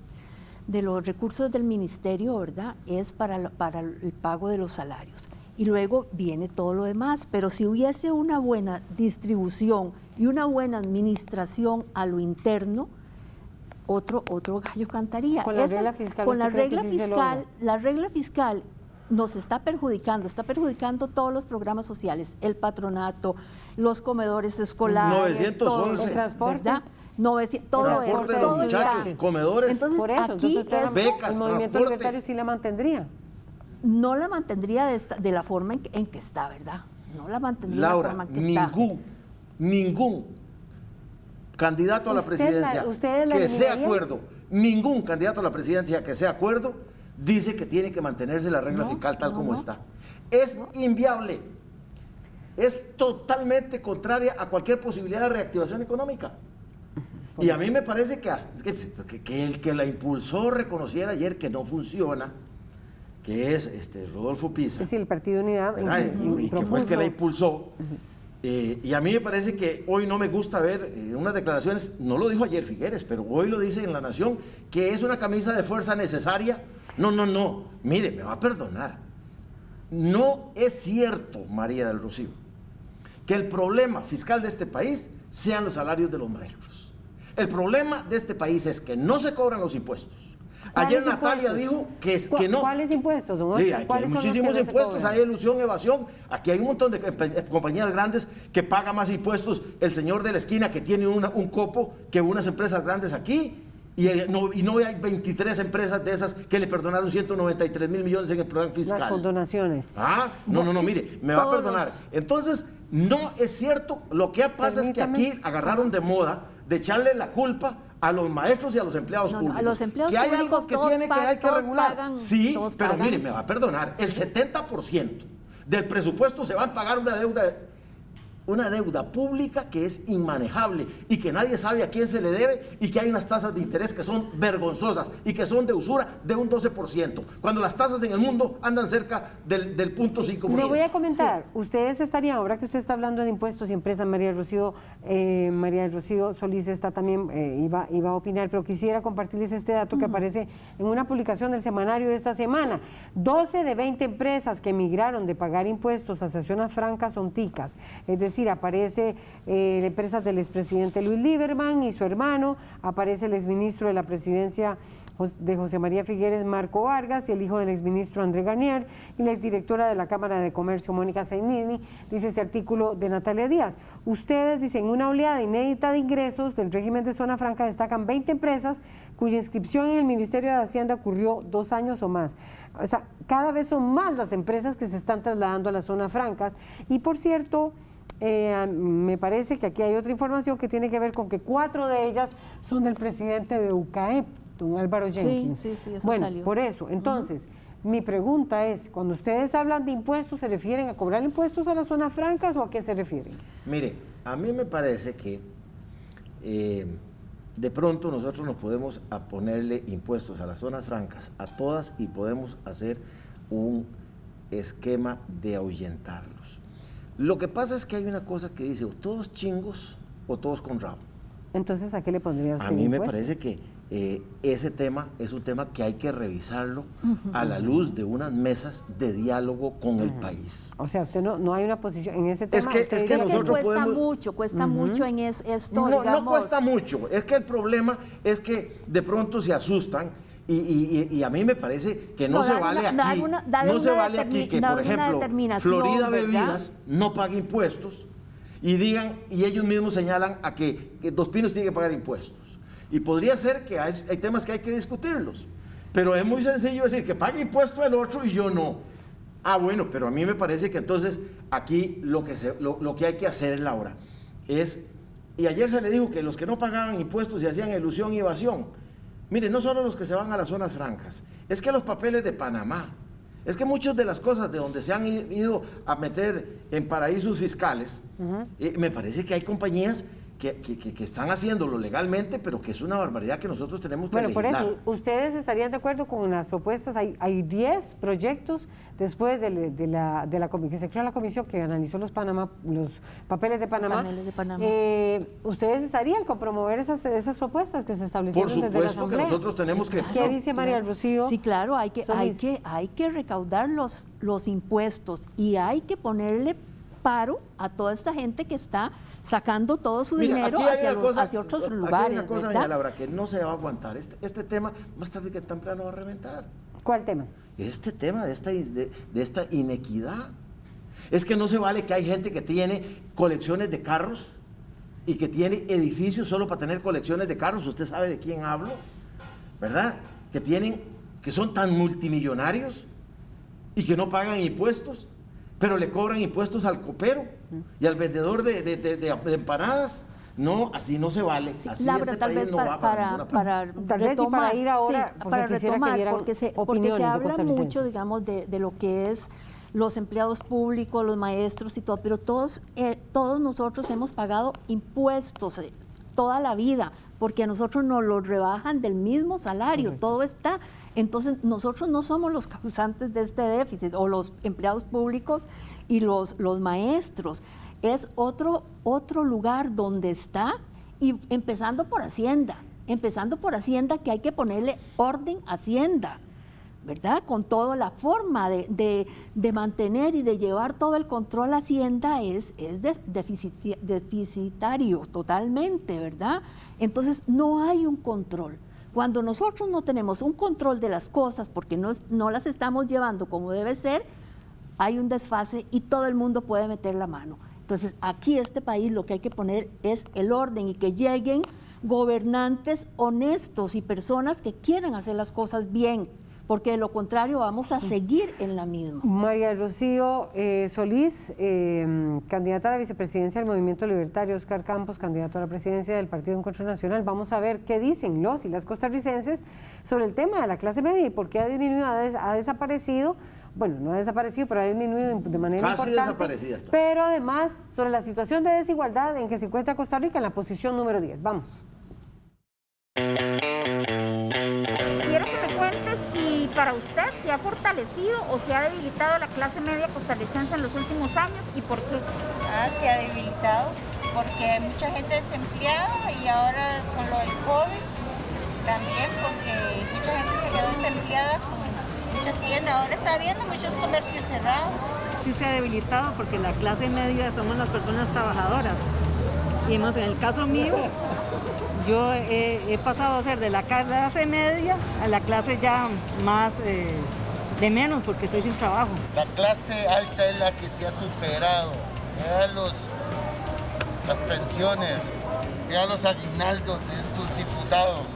de los recursos del ministerio, ¿verdad? Es para el pago de los salarios. Y luego viene todo lo demás. Pero si hubiese una buena distribución y una buena administración a lo interno, otro, otro gallo cantaría. Con la regla fiscal. Con la regla fiscal, la regla fiscal nos está perjudicando, está perjudicando todos los programas sociales, el patronato, los comedores escolares, todo, el transporte. ¿verdad? todo eso, todo muchachos, comedores. Entonces, Por eso, aquí entonces, becas, el movimiento libertario sí la mantendría. No la mantendría de, de la forma en que, está, ¿verdad? No la mantendría de la forma en que ningún, está. Ningún, ningún candidato a la presidencia que sea acuerdo, ningún candidato a la presidencia que sea acuerdo, dice que tiene que mantenerse la regla fiscal tal como está. Es inviable. Es totalmente contraria a cualquier posibilidad de reactivación económica. y a mí me parece que, que, el que la impulsó reconociera ayer que no funciona, que es este, Rodolfo Pisa. Es decir, el Partido Unidad. Y, que fue el que la impulsó. Eh, y a mí me parece que hoy no me gusta ver eh, unas declaraciones, no lo dijo ayer Figueres, pero hoy lo dice en La Nación, que es una camisa de fuerza necesaria. No, no, no, mire, me va a perdonar. No es cierto, María del Rocío, que el problema fiscal de este país sean los salarios de los maestros. El problema de este país es que no se cobran los impuestos Ayer Natalia dijo que, que no. ¿Cuáles impuestos, don Sí, hay muchísimos impuestos, hay ilusión, evasión. Aquí hay un montón de compañías grandes que pagan más impuestos. El señor de la esquina que tiene un copo que unas empresas grandes aquí. Y eh, no, y no hay 23 empresas de esas que le perdonaron 193 mil millones en el programa fiscal. Las condonaciones. Ah, no, no, no, mire, me va a perdonar. Entonces, no es cierto. Lo que pasa es que aquí agarraron de moda de echarle la culpa a los maestros y a los empleados públicos. a los empleados que hay algo que tiene que hay que regular. sí, pero mire, me va a perdonar, el 70% del presupuesto se va a pagar una deuda una deuda pública que es inmanejable y que nadie sabe a quién se le debe y que hay unas tasas de interés que son vergonzosas y que son de usura de un 12%, cuando las tasas en el mundo andan cerca del, del punto 5%. Me voy a comentar, ustedes estarían, ahora que usted está hablando de impuestos y empresas, María Rocío, eh, María Rocío Solís está también, eh, iba, iba a opinar, pero quisiera compartirles este dato que aparece en una publicación del semanario de esta semana. 12 de 20 empresas que emigraron de pagar impuestos a zonas francas son ticas, es decir, aparece eh, la empresa del expresidente Luis Lieberman y su hermano, aparece el exministro de la presidencia de José María Figueres, Marco Vargas, y el hijo del exministro André Garnier, y la exdirectora de la Cámara de Comercio, Mónica Zainini, dice este artículo de Natalia Díaz. Ustedes dicen, una oleada inédita de ingresos del régimen de zona franca destacan 20 empresas cuya inscripción en el Ministerio de Hacienda ocurrió dos años o más. O sea, cada vez son más las empresas que se están trasladando a las zonas francas. Y por cierto, eh, me parece que aquí hay otra información que tiene que ver con que cuatro de ellas son del presidente de UCAEP, don Álvaro Jenkins. Sí, sí, sí, bueno, por eso, entonces, mi pregunta es, cuando ustedes hablan de impuestos, ¿se refieren a cobrar impuestos a las zonas francas o a qué se refieren? Mire, a mí me parece que eh, de pronto nosotros nos podemos a ponerle impuestos a las zonas francas, a todas, y podemos hacer un esquema de ahuyentarlos. Lo que pasa es que hay una cosa que dice, o todos chingos o todos con rabo. Entonces, ¿a qué le pondrías A mí me parece que eh, ese tema es un tema que hay que revisarlo a la luz de unas mesas de diálogo con el país. O sea, usted no, no hay una posición en ese tema. Es que, es que, cuesta mucho, cuesta mucho en esto. No, no cuesta mucho. Es que el problema es que de pronto se asustan y, a mí me parece que no, se vale aquí, no se vale aquí que, por ejemplo, Florida Bebidas no pague impuestos y digan, y ellos mismos señalan a que, Dos Pinos tiene que pagar impuestos. Y podría ser que hay, temas que hay que discutirlos. Pero es muy sencillo decir que pague impuesto el otro y yo no. Ah, bueno, pero a mí me parece que entonces aquí lo que, se, lo, lo que hay que hacer, Laura, es, y ayer se le dijo que los que no pagaban impuestos y hacían ilusión y evasión, mire, no solo los que se van a las zonas francas, es que los papeles de Panamá, es que muchas de las cosas de donde se han ido a meter en paraísos fiscales, eh, me parece que hay compañías que, que, que, están haciéndolo legalmente, pero que es una barbaridad que nosotros tenemos que Bueno, por eso, ¿ustedes estarían de acuerdo con las propuestas? Hay 10 proyectos después de, de, la, de la que se creó la comisión que analizó los Panamá, los papeles de Panamá. Paneles de Panamá. Eh, ¿Ustedes estarían con promover esas, esas propuestas que se establecieron por desde la supuesto que nosotros tenemos que... ¿Qué dice María Rocío? Sí, claro, hay que, hay que, hay que recaudar los, los impuestos y hay que ponerle paro a toda esta gente que está sacando todo su Mira, dinero hacia, una los, cosa- hacia otros aquí hay lugares. una cosa, ¿verdad? doña Laura, que no se va a aguantar. Este, este tema, más tarde que temprano va a reventar. ¿Cuál tema? Este tema de esta, de esta inequidad. Es que no se vale que hay gente que tiene colecciones de carros y que tiene edificios solo para tener colecciones de carros. Usted sabe de quién hablo, ¿verdad? Que tienen, que son tan multimillonarios y que no pagan impuestos, pero le cobran impuestos al copero y al vendedor de, de- de- de- de empanadas. No, así no se vale. Sí, así Laura, este tal vez no para, para, Tal vez y para retomar, ir ahora, sí, para que retomar, porque se, porque se habla mucho, digamos, de, de lo que es los empleados públicos, los maestros y todo, pero todos, eh, todos nosotros hemos pagado impuestos eh, toda la vida, porque a nosotros nos lo rebajan del mismo salario, todo está. Entonces, nosotros no somos los causantes de este déficit, o los empleados públicos y los, los maestros. Es otro, otro lugar donde está, y empezando por Hacienda, empezando por Hacienda, que hay que ponerle orden a Hacienda. ¿verdad? Con toda la forma de, de- de mantener y de llevar todo el control a Hacienda es, es de- deficitario totalmente, ¿verdad? Entonces no hay un control. Cuando nosotros no tenemos un control de las cosas porque no, no las estamos llevando como debe ser, hay un desfase y todo el mundo puede meter la mano. Entonces, aquí este país lo que hay que poner es el orden y que lleguen gobernantes honestos y personas que quieran hacer las cosas bien, porque de lo contrario vamos a seguir en la misma. María Rocío eh, Solís, eh, candidata a la vicepresidencia del Movimiento Libertario, Oscar Campos, candidato a la presidencia del Partido Encuentro Nacional. Vamos a ver qué dicen los y las costarricenses sobre el tema de la clase media y por qué ha disminuido, ha, des- ha desaparecido. Bueno, no ha desaparecido, pero ha disminuido de- manera Casi importante. desaparecida está. Pero además, sobre la situación de desigualdad en que se encuentra Costa Rica en la posición número 10. Vamos. Quiero que me cuente si para usted se ha fortalecido o se ha debilitado la clase media costarricense en los últimos años y por qué. Ah, se ha debilitado porque hay mucha gente desempleada y ahora con lo del COVID también porque mucha gente se quedó desempleada con muchas tiendas. Ahora está habiendo muchos comercios cerrados. sí se ha debilitado porque la clase media somos las personas trabajadoras. Y en el caso mío, yo he, he pasado a ser de la clase media a la clase ya más eh, de menos porque estoy sin trabajo. La clase alta es la que se ha superado. Vea los, las pensiones, vea los aguinaldos de estos diputados,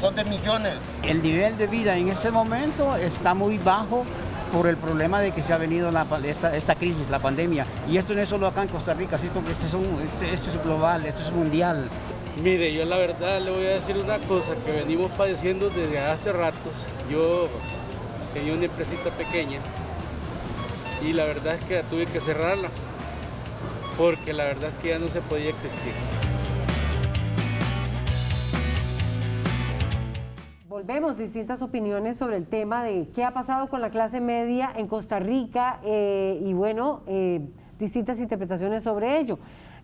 son de millones. El nivel de vida en este momento está muy bajo por el problema de que se ha venido la esta, esta crisis, la pandemia. Y esto no es solo acá en Costa Rica, que esto es, un- este- esto es global, esto es mundial. Mire, yo la verdad le voy a decir una cosa que venimos padeciendo desde hace ratos. Yo tenía una empresita pequeña y la verdad es que tuve que cerrarla porque la verdad es que ya no se podía existir. Volvemos, distintas opiniones sobre el tema de qué ha pasado con la clase media en Costa Rica eh, y bueno, eh, distintas interpretaciones sobre ello.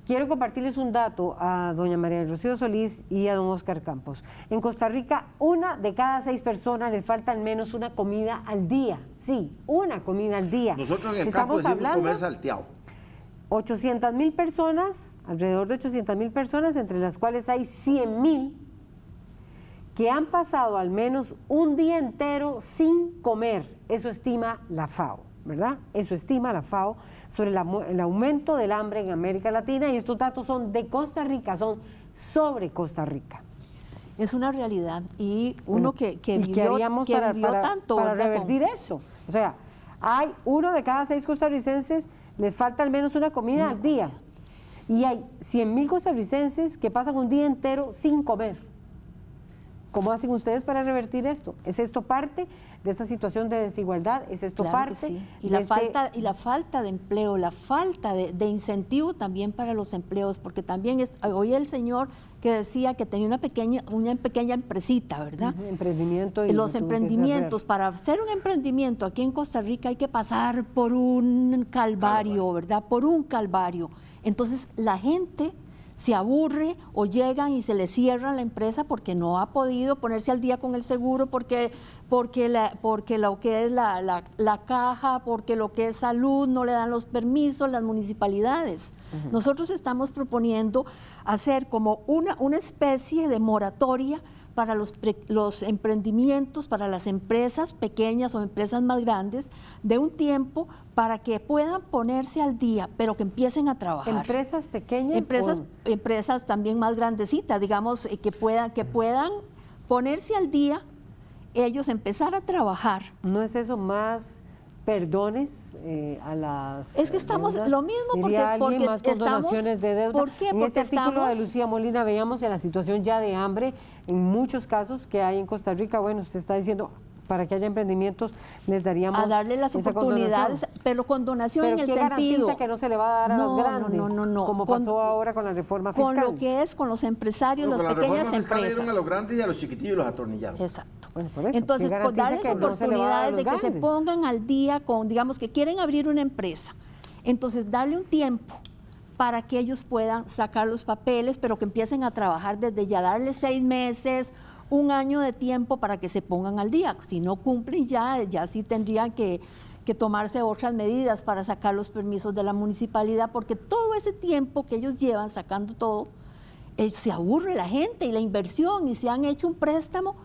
Quiero compartirles un dato a doña María del Rocío Solís y a don Oscar Campos. En Costa Rica, una de cada seis personas les falta al menos una comida al día. Sí, una comida al día. Nosotros en el Estamos campo hablando comer salteado. 800 mil personas, alrededor de 800 mil personas, entre las cuales hay 100 mil que han pasado al menos un día entero sin comer. Eso estima la FAO, ¿verdad? Eso estima la FAO sobre la el aumento del hambre en América Latina y estos datos son de Costa Rica, son sobre Costa Rica. Es una realidad. Y uno que, que ¿Y qué vivió, que para, vivió para- tanto. para ¿verdad? revertir eso? O sea, hay uno de cada seis costarricenses les falta al menos una comida al día. Y hay 100 mil costarricenses que pasan un día entero sin comer. ¿Cómo hacen ustedes para revertir esto? ¿Es esto parte de esta situación de desigualdad? ¿Es esto Claro que parte? sí. Y la, este- falta, y la falta de empleo, la falta de, de incentivo también para los empleos, porque también es, oí el señor que decía que tenía una pequeña, una pequeña empresita, ¿verdad? Ujú, emprendimiento y los emprendimientos, para hacer un emprendimiento aquí en Costa Rica hay que pasar por un calvario, ¿verdad? Por un calvario. Entonces la gente se aburre o llegan y se le cierra la empresa porque no ha podido ponerse al día con el seguro, porque, porque, la, porque lo que es la, la- la caja, porque lo que es salud no le dan los permisos las municipalidades. Nosotros estamos proponiendo hacer como una, una especie de moratoria para los, pre- los emprendimientos, para las empresas pequeñas o empresas más grandes, de un tiempo para que puedan ponerse al día, pero que empiecen a trabajar. ¿Empresas pequeñas? Empresas, o- empresas también más grandecitas, digamos, eh, que puedan, que puedan ponerse al día, ellos empezar a trabajar. ¿No es eso más perdones eh, a las Es que estamos deudas? lo mismo Diría porque- alguien, porque más estamos- condonaciones de deuda. ¿por qué? En este Porque artículo de estamos- Lucía Molina veíamos en la situación ya de hambre en muchos casos que hay en Costa Rica. Bueno, usted está diciendo para que haya emprendimientos les daríamos a darle las oportunidades, condonación. pero con donación Pero en el ¿qué garantiza sentido que no se le va a dar a No, los no, grandes? no, no, no. Como Con- pasó ahora con la reforma fiscal. con lo que es con los empresarios, las con la pequeñas reforma fiscal empresas. a los grandes y a los chiquitillos los atornillaron. Exacto. Por eso, Entonces, ¿qué por garantiza darles que se oportunidades de que se pongan al día con, digamos, que quieren abrir una empresa. Entonces, darle un tiempo para que ellos puedan sacar los papeles, pero que empiecen a trabajar desde ya, darles seis meses, un año de tiempo para que se pongan al día. Si no cumplen ya, ya sí tendrían que, que tomarse otras medidas para sacar los permisos de la municipalidad, porque todo ese tiempo que ellos llevan sacando todo, eh, se aburre la gente y la inversión y si han hecho un préstamo,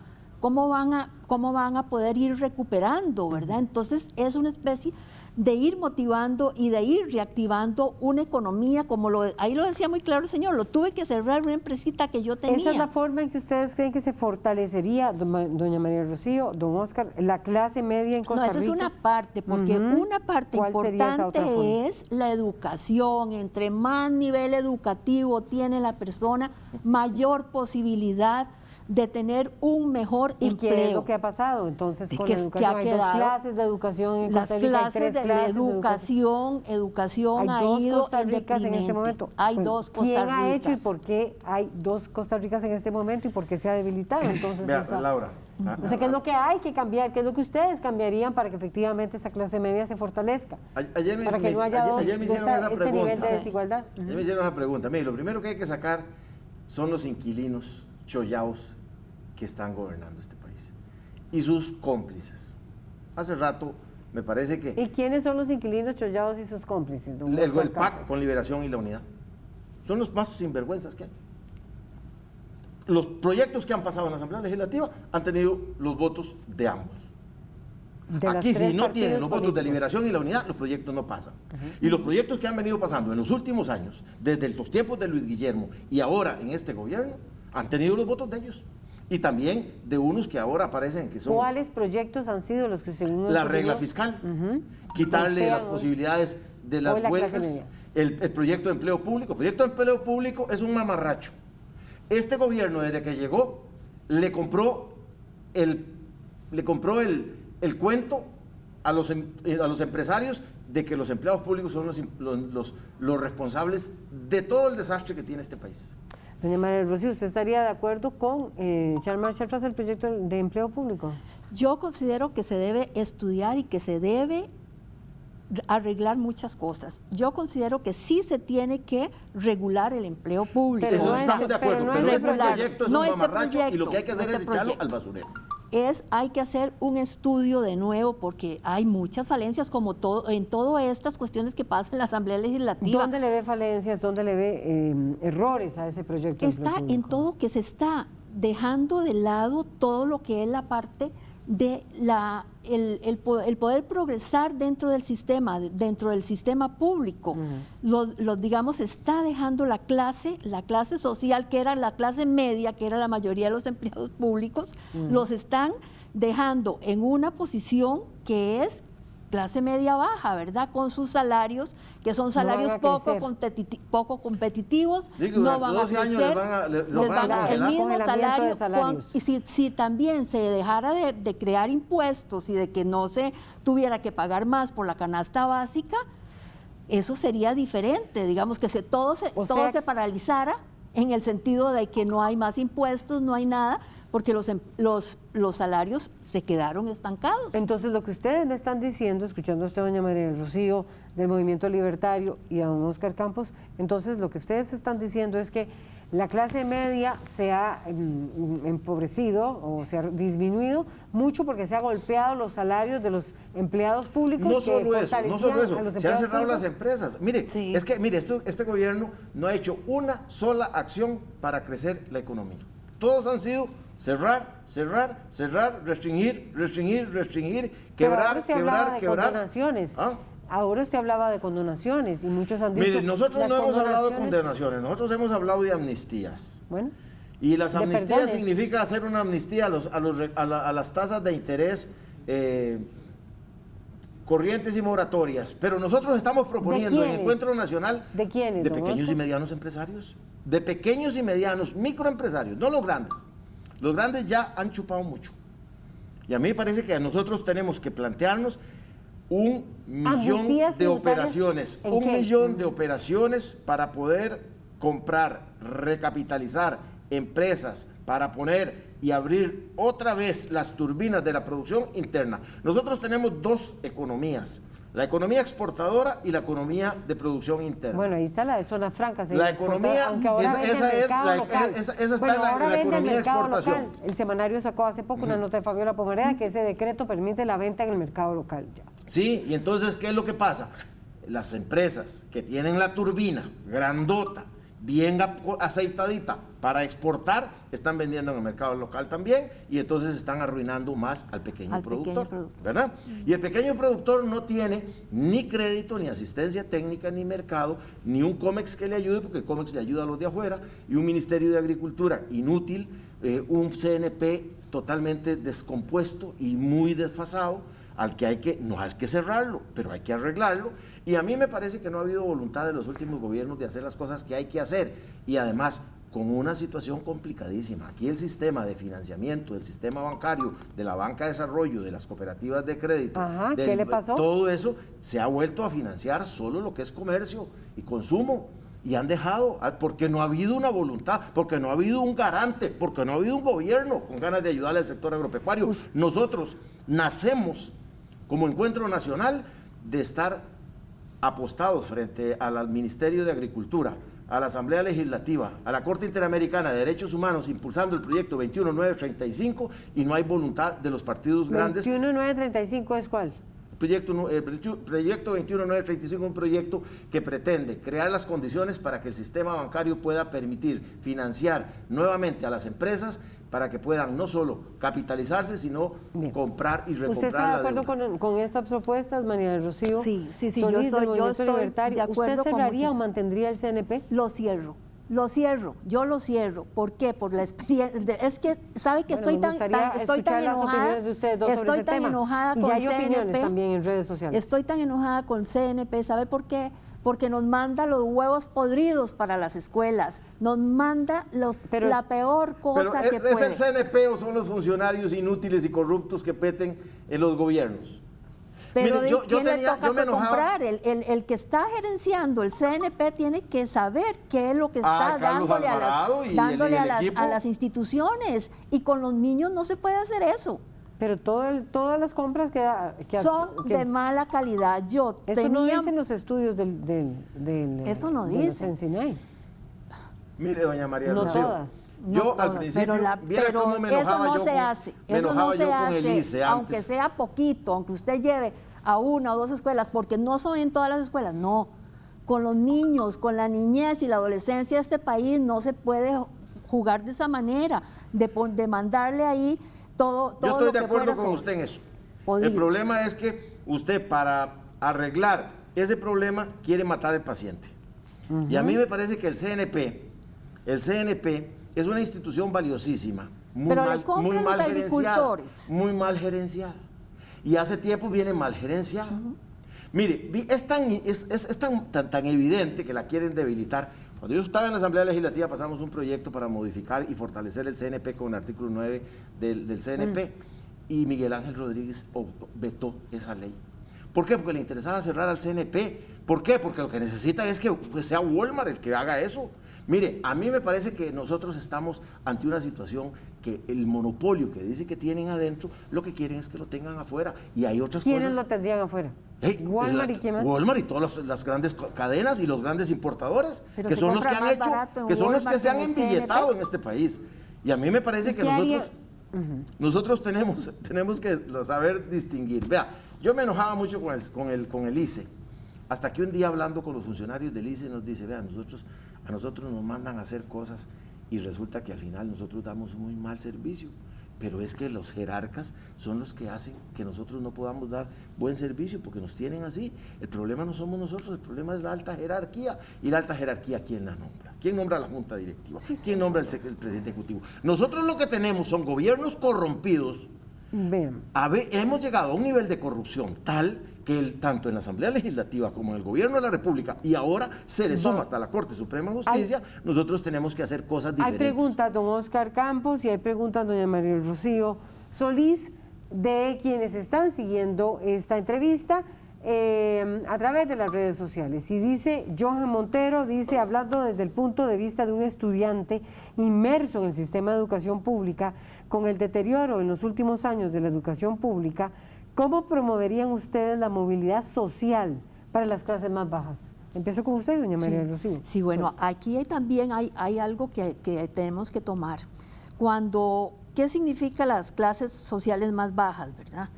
¿cómo van a, cómo van a poder ir recuperando, verdad? Entonces es una especie de ir motivando y de ir reactivando una economía, como lo, ahí lo decía muy claro el señor, lo tuve que cerrar una empresita que yo tenía. Esa es la forma en que ustedes creen que se fortalecería, doña María Rocío, don Oscar, la clase media en Costa No, eso es Rica? una parte, porque una parte importante es la educación. Entre más nivel educativo tiene la persona, mayor posibilidad de tener un mejor ¿Y empleo. qué es lo que ha pasado entonces con que la es- que educación? ha hay dos clases de educación en Las Costa Rica, hay clases tres de la clases de educación, educación Hay ha dos ido Costa en Ricas en este momento. Hay dos Costa ¿Quién ha hecho y Ricas. por qué hay dos Costa Ricas en este momento y por qué se ha debilitado entonces Vea, esa- Laura. ah, O sea, ¿qué es lo que hay que cambiar? ¿Qué es lo que ustedes cambiarían para que efectivamente esa clase media se fortalezca? Ayer me, para que me- no haya ayer- dos- ayer me hicieron esta- esa este pregunta. nivel de desigualdad. Ayer me hicieron esa pregunta. Mire, lo primero que hay que sacar son los inquilinos chollaos que están gobernando este país y sus cómplices. Hace rato me parece que ¿Y quiénes son los inquilinos chollados y sus cómplices? don el, el PAC con Liberación y la Unidad son los más sinvergüenzas que hay. Los proyectos que han pasado en la Asamblea Legislativa han tenido los votos de ambos. De Aquí si no tienen los votos de liberación y la unidad, los proyectos no pasan. Y los proyectos que han venido pasando en los últimos años, desde los tiempos de Luis Guillermo y ahora en este gobierno, han tenido los votos de ellos. Y también de unos que ahora aparecen que son ¿Cuáles proyectos han sido los que según la regla opinión, fiscal, quitarle golpean las hoy? posibilidades de las la huelgas, el, el proyecto de empleo público. El proyecto de empleo público es un mamarracho. Este gobierno, desde que llegó, le compró el, le compró el, el cuento a los, em- eh, a los empresarios de que los empleados públicos son los, los- los responsables de todo el desastre que tiene este país. Doña María Rocío, ¿usted estaría de acuerdo con eh, echar marcha atrás el proyecto de empleo público? Yo considero que se debe estudiar y que se debe arreglar muchas cosas. Yo considero que sí se tiene que regular el empleo público. Pero Eso no es- estamos de acuerdo, pero pero, no es este regular. proyecto es No un este mamarracho y lo proyecto, que hay que no hacer este es echarlo proyecto. al basurero. Es hay que hacer un estudio de nuevo porque hay muchas falencias como todo en todas estas cuestiones que pasan en la Asamblea Legislativa. ¿Dónde le ve falencias, dónde le ve eh, errores a ese proyecto? Está en todo que se está dejando de lado todo lo que es la parte de la, el, el poder progresar dentro del sistema, dentro del sistema público. los, digamos, está dejando la clase, la clase social, que era la clase media, que era la mayoría de los empleados públicos, los están dejando en una posición que es clase media baja, ¿verdad? Con sus salarios, que son salarios poco, poco competitivos, no van a crecer, les van a, el mismo salario. y si, si, también se dejara de, crear impuestos y de que no se tuviera que pagar más por la canasta básica, eso sería diferente, digamos que se, todo, se, todo se paralizara en el sentido de que no hay más impuestos, no hay nada, porque los, em, los, los salarios se quedaron estancados. Entonces, lo que ustedes me están diciendo, escuchando a usted, doña María del Rocío, del Movimiento Libertario y a don Oscar Campos, entonces lo que ustedes están diciendo es que la clase media se ha em, empobrecido o se ha disminuido mucho porque se ha golpeado los salarios de los empleados públicos. No solo eso, no solo eso, se han cerrado las empresas. Mire, es que mire, esto, este gobierno no ha hecho una sola acción para crecer la economía. Todos han sido cerrar, cerrar, cerrar, restringir, restringir, restringir, quebrar, quebrar, de quebrar. Condonaciones. ¿Ah? Ahora usted hablaba de condonaciones y muchos han dicho. Mire, nosotros no hemos hablado de condonaciones, nosotros hemos hablado de amnistías. Bueno. Y las amnistías significa hacer una amnistía a, los, a, los, a, las tasas de interés eh, corrientes y moratorias. Pero nosotros estamos proponiendo en Encuentro Nacional de quiénes, de pequeños y medianos empresarios, de pequeños y medianos microempresarios, no los grandes. Los grandes ya han chupado mucho. Y a mí me parece que nosotros tenemos que plantearnos un millón de operaciones, un millón de operaciones para poder comprar, recapitalizar empresas, para poner y abrir otra vez las turbinas de la producción interna. Nosotros tenemos dos economías, la economía exportadora y la economía de producción interna. Bueno, ahí está la de zona franca. La economía, esa, es la, esa, está en la, economía de exportación. El semanario sacó hace poco una nota de Fabiola Pomareda que ese decreto permite la venta en el mercado local. Ya. Sí, y entonces, ¿qué es lo que pasa? Las empresas que tienen la turbina grandota, bien aceitadita para exportar, están vendiendo en el mercado local también y entonces están arruinando más al pequeño, productor, ¿verdad? Y el pequeño productor no tiene ni crédito, ni asistencia técnica, ni mercado, ni un COMEX que le ayude, porque el COMEX le ayuda a los de afuera, y un Ministerio de Agricultura inútil, eh, un CNP totalmente descompuesto y muy desfasado, al que hay que, no hay que cerrarlo, pero hay que arreglarlo. Y a mí me parece que no ha habido voluntad de los últimos gobiernos de hacer las cosas que hay que hacer. Y además, con una situación complicadísima. Aquí el sistema de financiamiento, del sistema bancario, de la banca de desarrollo, de las cooperativas de crédito, ¿qué le pasó? todo eso se ha vuelto a financiar solo lo que es comercio y consumo. Y han dejado, porque no ha habido una voluntad, porque no ha habido un garante, porque no ha habido un gobierno con ganas de ayudarle al sector agropecuario. Nosotros nacemos como encuentro nacional de estar apostados frente al Ministerio de Agricultura, a la Asamblea Legislativa, a la Corte Interamericana de Derechos Humanos, impulsando el proyecto 21935 y no hay voluntad de los partidos grandes. 21935 es cuál? El proyecto, el proyecto 21935 es un proyecto que pretende crear las condiciones para que el sistema bancario pueda permitir financiar nuevamente a las empresas para que puedan no solo capitalizarse, sino comprar y recomprar ¿Usted está de acuerdo con, con, estas propuestas, María del Rocío? Sí, sí, sí, yo, soy, yo estoy de acuerdo ¿Usted cerraría o mantendría el CNP? Lo cierro. Lo cierro, yo lo cierro. ¿Por qué? Por la experiencia. Es que, ¿sabe que estoy, tan, estoy tan enojada? estoy tan enojada con CNP. también en redes sociales. Estoy tan enojada con CNP. ¿Sabe por qué? Porque nos manda los huevos podridos para las escuelas, nos manda los, la peor cosa que puede. ¿Es el CNP o son los funcionarios inútiles y corruptos que peten en los gobiernos? Pero yo, ¿quién le toca comprar? El, el, que está gerenciando el CNP tiene que saber qué es lo que está ah, dándole, a las, dándole a, las, a las instituciones. Y con los niños no se puede hacer eso. Pero todo todas las compras que, son de mala calidad. Yo eso tenía, no dicen los estudios del, del, eso no dice. Mire, doña María no todas. yo al principio, pero, la, pero eso no se hace, eso no se hace, aunque sea poquito, aunque usted lleve a una o dos escuelas, porque no son en todas las escuelas, no. Con los niños, con la niñez y la adolescencia de este país no se puede jugar de esa manera, de, de mandarle ahí todo, todo Yo estoy lo de que acuerdo con sobre- usted en eso. El problema es que usted para arreglar ese problema quiere matar al paciente. Y a mí me parece que el CNP, el CNP es una institución valiosísima, muy Pero mal, muy mal gerenciada, agricultores. muy mal gerenciada. Y hace tiempo viene mal gerenciada. Mire, es, tan, es, es- es tan, tan, tan evidente que la quieren debilitar. Cuando yo estaba en la Asamblea Legislativa pasamos un proyecto para modificar y fortalecer el CNP con el artículo 9 del, del CNP y Miguel Ángel Rodríguez vetó esa ley. ¿Por qué? Porque le interesaba cerrar al CNP. ¿Por qué? Porque lo que necesita es que pues, sea Walmart el que haga eso. Mire, a mí me parece que nosotros estamos ante una situación que el monopolio que dice que tienen adentro, lo que quieren es que lo tengan afuera. Y hay otras ¿Quiénes cosas. lo tendrían afuera? Ey, Walmart la- y más. Walmart y todas las, las grandes cadenas y los grandes importadores, Pero que son los que han hecho, que son los que se han embilletado en este país. Y a mí me parece que ¿Qué haría? nosotros, nosotros tenemos, tenemos que saber distinguir. Vea, yo me enojaba mucho con el, con el, con el ICE, hasta que un día hablando con los funcionarios del ICE nos dice, vea, nosotros, a nosotros nos mandan a hacer cosas y resulta que al final nosotros damos un muy mal servicio. Pero es que los jerarcas son los que hacen que nosotros no podamos dar buen servicio porque nos tienen así. El problema no somos nosotros, el problema es la alta jerarquía. ¿Y la alta jerarquía quién la nombra? ¿Quién nombra la junta directiva? ¿Quién nombra el, el presidente ejecutivo? Nosotros lo que tenemos son gobiernos corrompidos. A ver, hemos llegado a un nivel de corrupción tal que el- tanto en la Asamblea Legislativa como en el Gobierno de la República y ahora se le suma hasta la Corte Suprema de Justicia, nosotros tenemos que hacer cosas Hay diferentes. preguntas, don Oscar Campos, y hay preguntas, doña María Rocío Solís, de quienes están siguiendo esta entrevista eh, a través de las redes sociales. Y dice, Johan Montero, dice, hablando desde el punto de vista de un estudiante inmerso en el sistema de educación pública, con el deterioro en los últimos años de la educación pública, ¿cómo promoverían ustedes la movilidad social para las clases más bajas? Empiezo con usted, doña María del Rocío. Sí, bueno, aquí hay también hay, hay algo que, que tenemos que tomar. Cuando, ¿qué significa las clases sociales más bajas, verdad?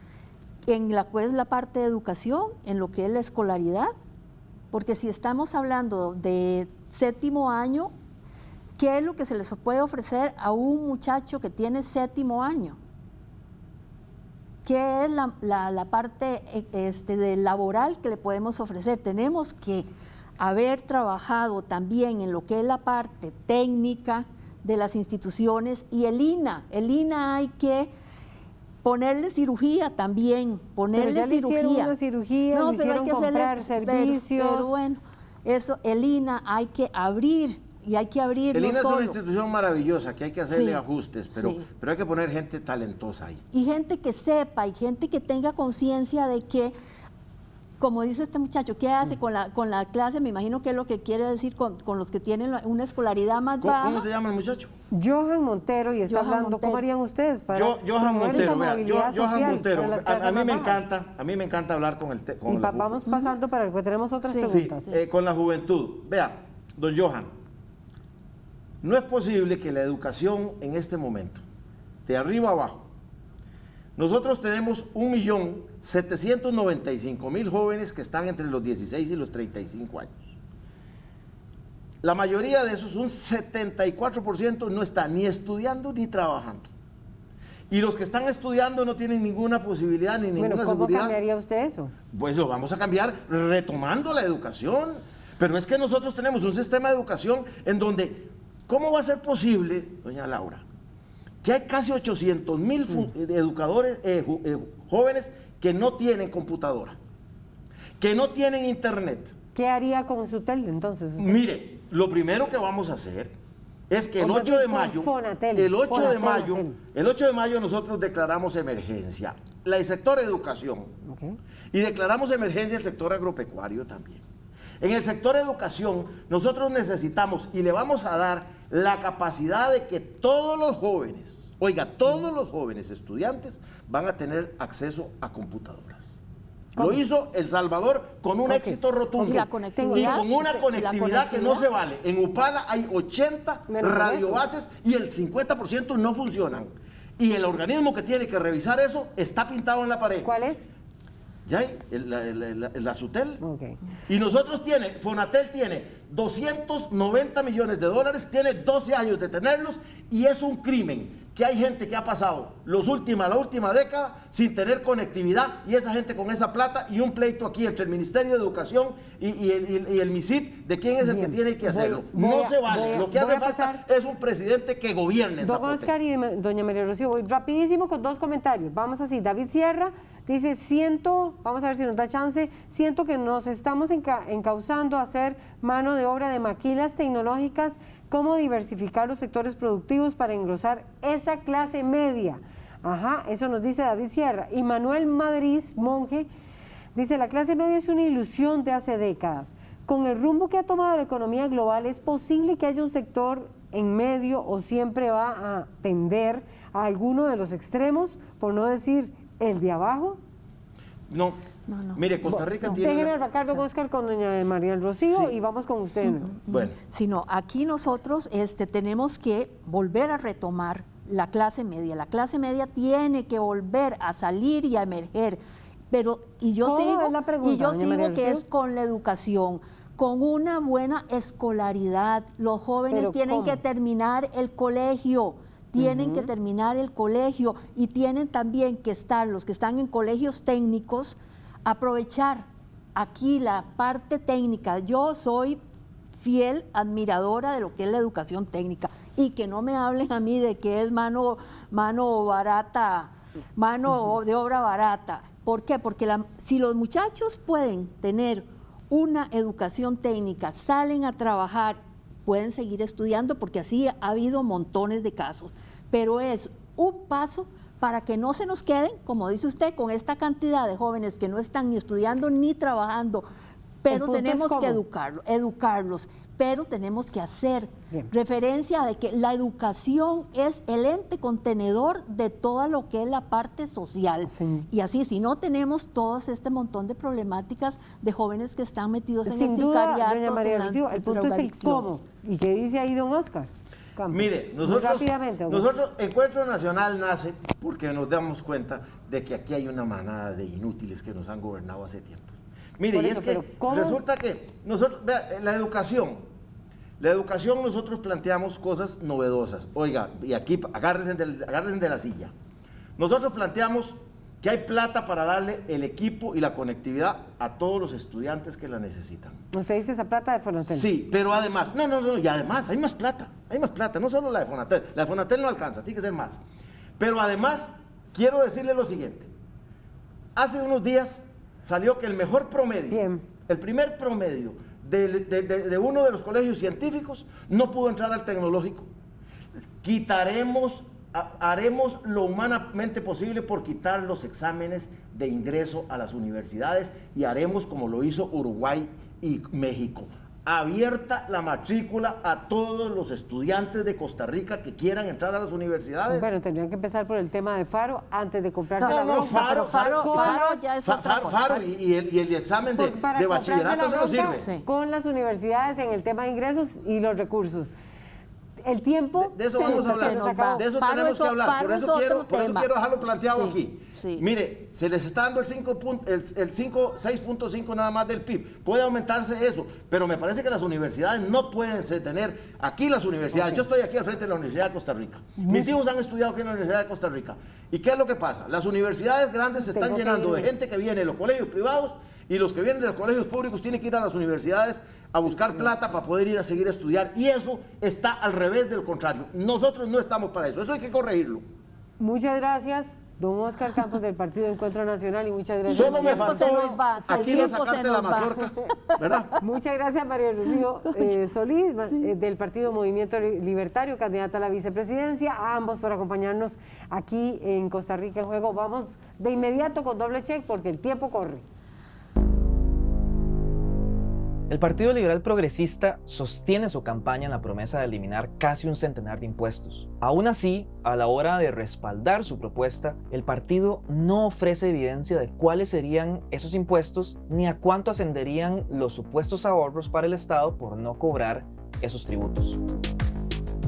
En la cual es la parte de educación, en lo que es la escolaridad, porque si estamos hablando de séptimo año, ¿qué es lo que se les puede ofrecer a un muchacho que tiene séptimo año? ¿Qué es la, la- parte eh, este, de laboral que le podemos ofrecer? Tenemos que haber trabajado también en lo que es la parte técnica de las instituciones y el INA. El INA hay que ponerle cirugía también, ponerle ya le hicieron cirugía. una cirugía, le hicieron comprar pero- servicios. Pero, bueno, eso, el INA hay que abrir y hay que abrirlo El INA es una institución maravillosa que hay que hacerle Sí, ajustes, pero, sí. pero hay que poner gente talentosa ahí. y gente que sepa y gente que tenga conciencia de que, como dice este muchacho, ¿qué Mm. hace con la, con la clase? Me imagino que es lo que quiere decir con, con los que tienen una escolaridad más ¿Cómo, baja. cómo se llama el muchacho? Johan Montero y está Johan hablando, Montero. ¿cómo harían ustedes para Yo, Johan Montero, vea, yo- Johan Montero, a, mí me bajas? encanta, a mí me encanta hablar con el te- con Y la vamos pasando para que tenemos otras Sí. Sí, preguntas. eh, con la juventud. Vea, don Johan, no es posible que la educación en este momento, de arriba a abajo, nosotros tenemos 1.795.000 jóvenes que están entre los 16 y los 35 años. La mayoría de esos, un 74%, no está ni estudiando ni trabajando. Y los que están estudiando no tienen ninguna posibilidad ni ninguna Bueno, ¿cómo seguridad. cambiaría usted eso? Pues lo vamos a cambiar retomando la educación. Pero es que nosotros tenemos un sistema de educación en donde, ¿cómo va a ser posible, doña Laura, que hay casi 800 mil Mm. educadores, eh, eh, jóvenes que no tienen computadora, que no tienen internet? ¿Qué haría con su tel entonces? usted? Mire, lo primero que vamos a hacer es que el O más 8 bien de mayo, Fonatel, el 8 de mayo, Fonatel. el 8 de mayo nosotros declaramos emergencia, la, el sector educación, y declaramos emergencia el sector agropecuario también. En el sector educación, nosotros necesitamos y le vamos a dar la capacidad de que todos los jóvenes, oiga, todos los jóvenes estudiantes van a tener acceso a computadoras. Lo hizo El Salvador con un éxito rotundo. Y con una conectividad que no se vale. En Upala hay 80 Menos de radiobases y el 50% no funcionan. Y el organismo que tiene que revisar eso está pintado en la pared. ¿Cuál es? Ya hay, el- la, la- la- la Sutel. Ok. Y nosotros tiene, Fonatel tiene 290 millones de dólares, tiene 12 años de tenerlos y es un crimen que hay gente que ha pasado los última, la última década sin tener conectividad y esa gente con esa plata y un pleito aquí entre el Ministerio de Educación y, el, y, MISID de quién es el que tiene que hacerlo. no se vale. Lo que hace falta es un presidente que gobierne. Don Oscar y doña María Rocío, voy rapidísimo con dos comentarios. Vamos así, David Sierra dice, siento, vamos a ver si nos da chance, siento que nos estamos encauzando a hacer mano de obra de maquilas tecnológicas cómo diversificar los sectores productivos para engrosar esa clase media. Ajá, eso nos dice David Sierra. Y Manuel Madrid, monje, dice, la clase media es una ilusión de hace décadas. Con el rumbo que ha tomado la economía global, ¿es posible que haya un sector en medio o siempre va a tender a alguno de los extremos, por no decir el de abajo? No, Mire, Costa Rica tiene... Déjenme a Ricardo Oscar con doña María del Rocío y vamos con usted. Bueno. Sino aquí nosotros este, tenemos que volver a retomar la clase media. La clase media tiene que volver a salir y a emerger. Pero, y yo sigo, y yo sigo que es con la educación con una buena escolaridad. Los jóvenes tienen que terminar el colegio, tienen que terminar el colegio y tienen también que estar, los que están en colegios técnicos, aprovechar aquí la parte técnica. Yo soy fiel admiradora de lo que es la educación técnica y que no me hablen a mí de que es mano, mano barata, mano de obra barata. ¿Por qué? Porque si los muchachos pueden tener una educación técnica, salen a trabajar, pueden seguir estudiando porque así ha habido montones de casos, pero es un paso para que no se nos queden, como dice usted, con esta cantidad de jóvenes que no están ni estudiando ni trabajando, pero tenemos que educarlos, educarlos, pero tenemos que hacer referencia de que la educación es el ente contenedor de todo lo que es la parte social. Y así, si no tenemos todo este montón de problemáticas de jóvenes que están metidos en el duda, doña María el punto es el cómo. ¿Y qué dice ahí don Oscar? Mire, nosotros, nosotros, Encuentro Nacional nace porque nos damos cuenta de que aquí hay una manada de inútiles que nos han gobernado hace tiempo. Mire, y es que resulta que nosotros, vea, la educación, la educación nosotros planteamos cosas novedosas. Oiga, y aquí agárrense agárrense de la silla. Nosotros planteamos que hay plata para darle el equipo y la conectividad a todos los estudiantes que la necesitan. ¿Usted dice esa plata de Fonatel? Sí, pero además, no, no, no, y además hay más plata, hay más plata, no solo la de Fonatel, la de Fonatel no alcanza, tiene que ser más. Pero además, quiero decirle lo siguiente, hace unos días salió que el mejor promedio, el primer promedio de, de uno de los colegios científicos no pudo entrar al tecnológico. Quitaremos haremos lo humanamente posible por quitar los exámenes de ingreso a las universidades y haremos como lo hizo Uruguay y México. Abierta la matrícula a todos los estudiantes de Costa Rica que quieran entrar a las universidades. Bueno, tendrían que empezar por el tema de Faro antes de comprarse no, la no, Faro, Faro, Faro, ya es otra cosa. Faro y, el, examen de, de bachillerato se lo sirve. Con las universidades en el tema de ingresos y los recursos el tiempo. De, eso vamos a hablar. De eso tenemos que hablar. Por eso, quiero, por eso quiero dejarlo planteado aquí. Mire, se les está dando el 5, el, el 6.5 nada más del PIB. Puede aumentarse eso, pero me parece que las universidades no pueden tener aquí las universidades. Yo estoy aquí al frente de la Universidad de Costa Rica. Mis hijos han estudiado aquí en la Universidad de Costa Rica. ¿Y qué es lo que pasa? Las universidades grandes se están llenando de gente que viene de los colegios privados y los que vienen de los colegios públicos tienen que ir a las universidades a buscar plata para poder ir a seguir a estudiar. Y eso está al revés del contrario. Nosotros no estamos para eso. Eso hay que corregirlo. Muchas gracias, don Oscar Campos del Partido Encuentro Nacional y muchas gracias. Solo me faltó aquí no sacarte la mazorca, ¿verdad? Muchas gracias María Lucía eh, Solís eh, del Partido Movimiento Libertario, candidata a la vicepresidencia, a ambos por acompañarnos aquí en Costa Rica en Juego. Vamos de inmediato con doble check porque el tiempo corre. El Partido Liberal Progresista sostiene su campaña en la promesa de eliminar casi un centenar de impuestos. Aún así, a la hora de respaldar su propuesta, el partido no ofrece evidencia de cuáles serían esos impuestos ni a cuánto ascenderían los supuestos ahorros para el Estado por no cobrar esos tributos.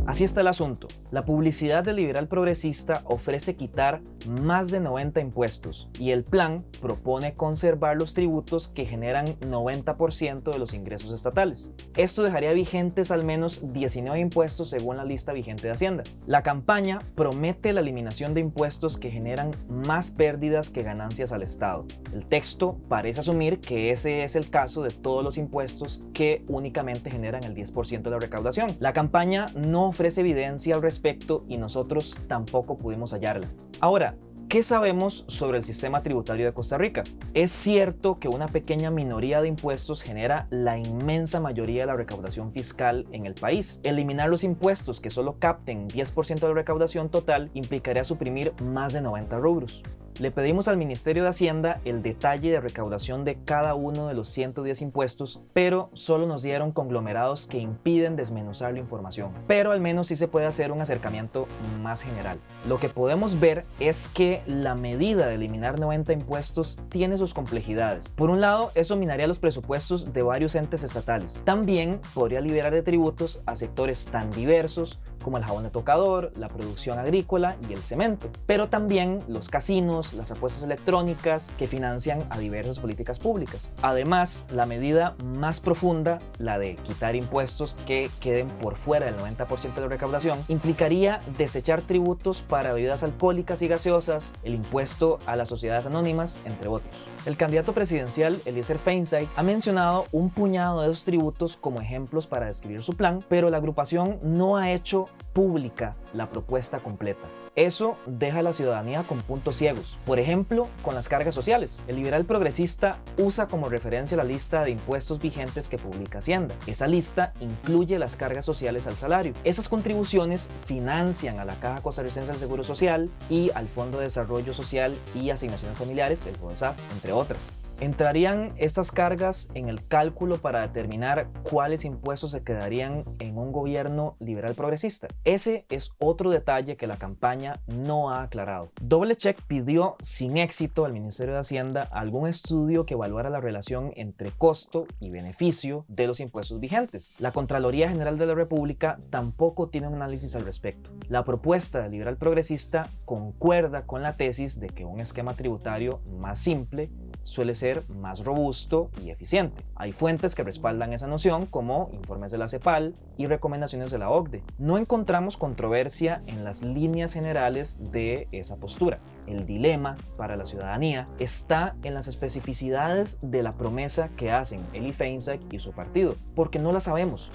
Así está el asunto. La publicidad del liberal progresista ofrece quitar más de 90 impuestos y el plan propone conservar los tributos que generan 90% de los ingresos estatales. Esto dejaría vigentes al menos 19 impuestos según la lista vigente de Hacienda. La campaña promete la eliminación de impuestos que generan más pérdidas que ganancias al Estado. El texto parece asumir que ese es el caso de todos los impuestos que únicamente generan el 10% de la recaudación. La campaña no ofrece evidencia al respecto y nosotros tampoco pudimos hallarla. Ahora, ¿Qué sabemos sobre el sistema tributario de Costa Rica? Es cierto que una pequeña minoría de impuestos genera la inmensa mayoría de la recaudación fiscal en el país. Eliminar los impuestos que solo capten 10% de la recaudación total implicaría suprimir más de 90 rubros. Le pedimos al Ministerio de Hacienda el detalle de recaudación de cada uno de los 110 impuestos, pero solo nos dieron conglomerados que impiden desmenuzar la información. Pero al menos sí se puede hacer un acercamiento más general. Lo que podemos ver es que la medida de eliminar 90 impuestos tiene sus complejidades. Por un lado, eso minaría los presupuestos de varios entes estatales. También podría liberar de tributos a sectores tan diversos como el jabón de tocador, la producción agrícola y el cemento, pero también los casinos, las apuestas electrónicas que financian a diversas políticas públicas. Además, la medida más profunda, la de quitar impuestos que queden por fuera del 90% de la recaudación, implicaría desechar tributos para bebidas alcohólicas y gaseosas, el impuesto a las sociedades anónimas, entre otros. El candidato presidencial Eliezer Feinstein ha mencionado un puñado de esos tributos como ejemplos para describir su plan, pero la agrupación no ha hecho pública la propuesta completa. Eso deja a la ciudadanía con puntos ciegos. Por ejemplo, con las cargas sociales. El liberal progresista usa como referencia la lista de impuestos vigentes que publica Hacienda. Esa lista incluye las cargas sociales al salario. Esas contribuciones financian a la Caja Costarricense del Seguro Social y al Fondo de Desarrollo Social y Asignaciones Familiares, el FODESAF, entre otras. ¿Entrarían estas cargas en el cálculo para determinar cuáles impuestos se quedarían en un gobierno liberal progresista? Ese es otro detalle que la campaña no ha aclarado. Doble Check pidió sin éxito al Ministerio de Hacienda algún estudio que evaluara la relación entre costo y beneficio de los impuestos vigentes. La Contraloría General de la República tampoco tiene un análisis al respecto. La propuesta del liberal progresista concuerda con la tesis de que un esquema tributario más simple suele ser más robusto y eficiente. Hay fuentes que respaldan esa noción como informes de la CEPAL y recomendaciones de la OCDE. No encontramos controversia en las líneas generales de esa postura. El dilema para la ciudadanía está en las especificidades de la promesa que hacen Eli Feinsack y su partido, porque no la sabemos.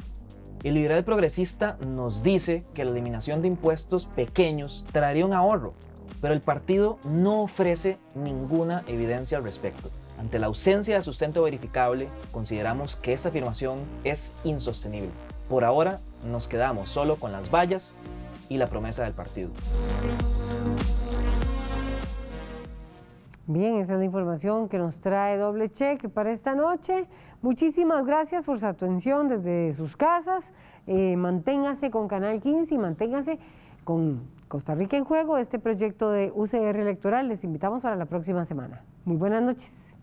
El liberal progresista nos dice que la eliminación de impuestos pequeños traería un ahorro, pero el partido no ofrece ninguna evidencia al respecto. Ante la ausencia de sustento verificable, consideramos que esa afirmación es insostenible. Por ahora, nos quedamos solo con las vallas y la promesa del partido. Bien, esa es la información que nos trae Doble Cheque para esta noche. Muchísimas gracias por su atención desde sus casas. Eh, manténgase con Canal 15 y manténgase con Costa Rica en Juego, este proyecto de UCR electoral. Les invitamos para la próxima semana. Muy buenas noches.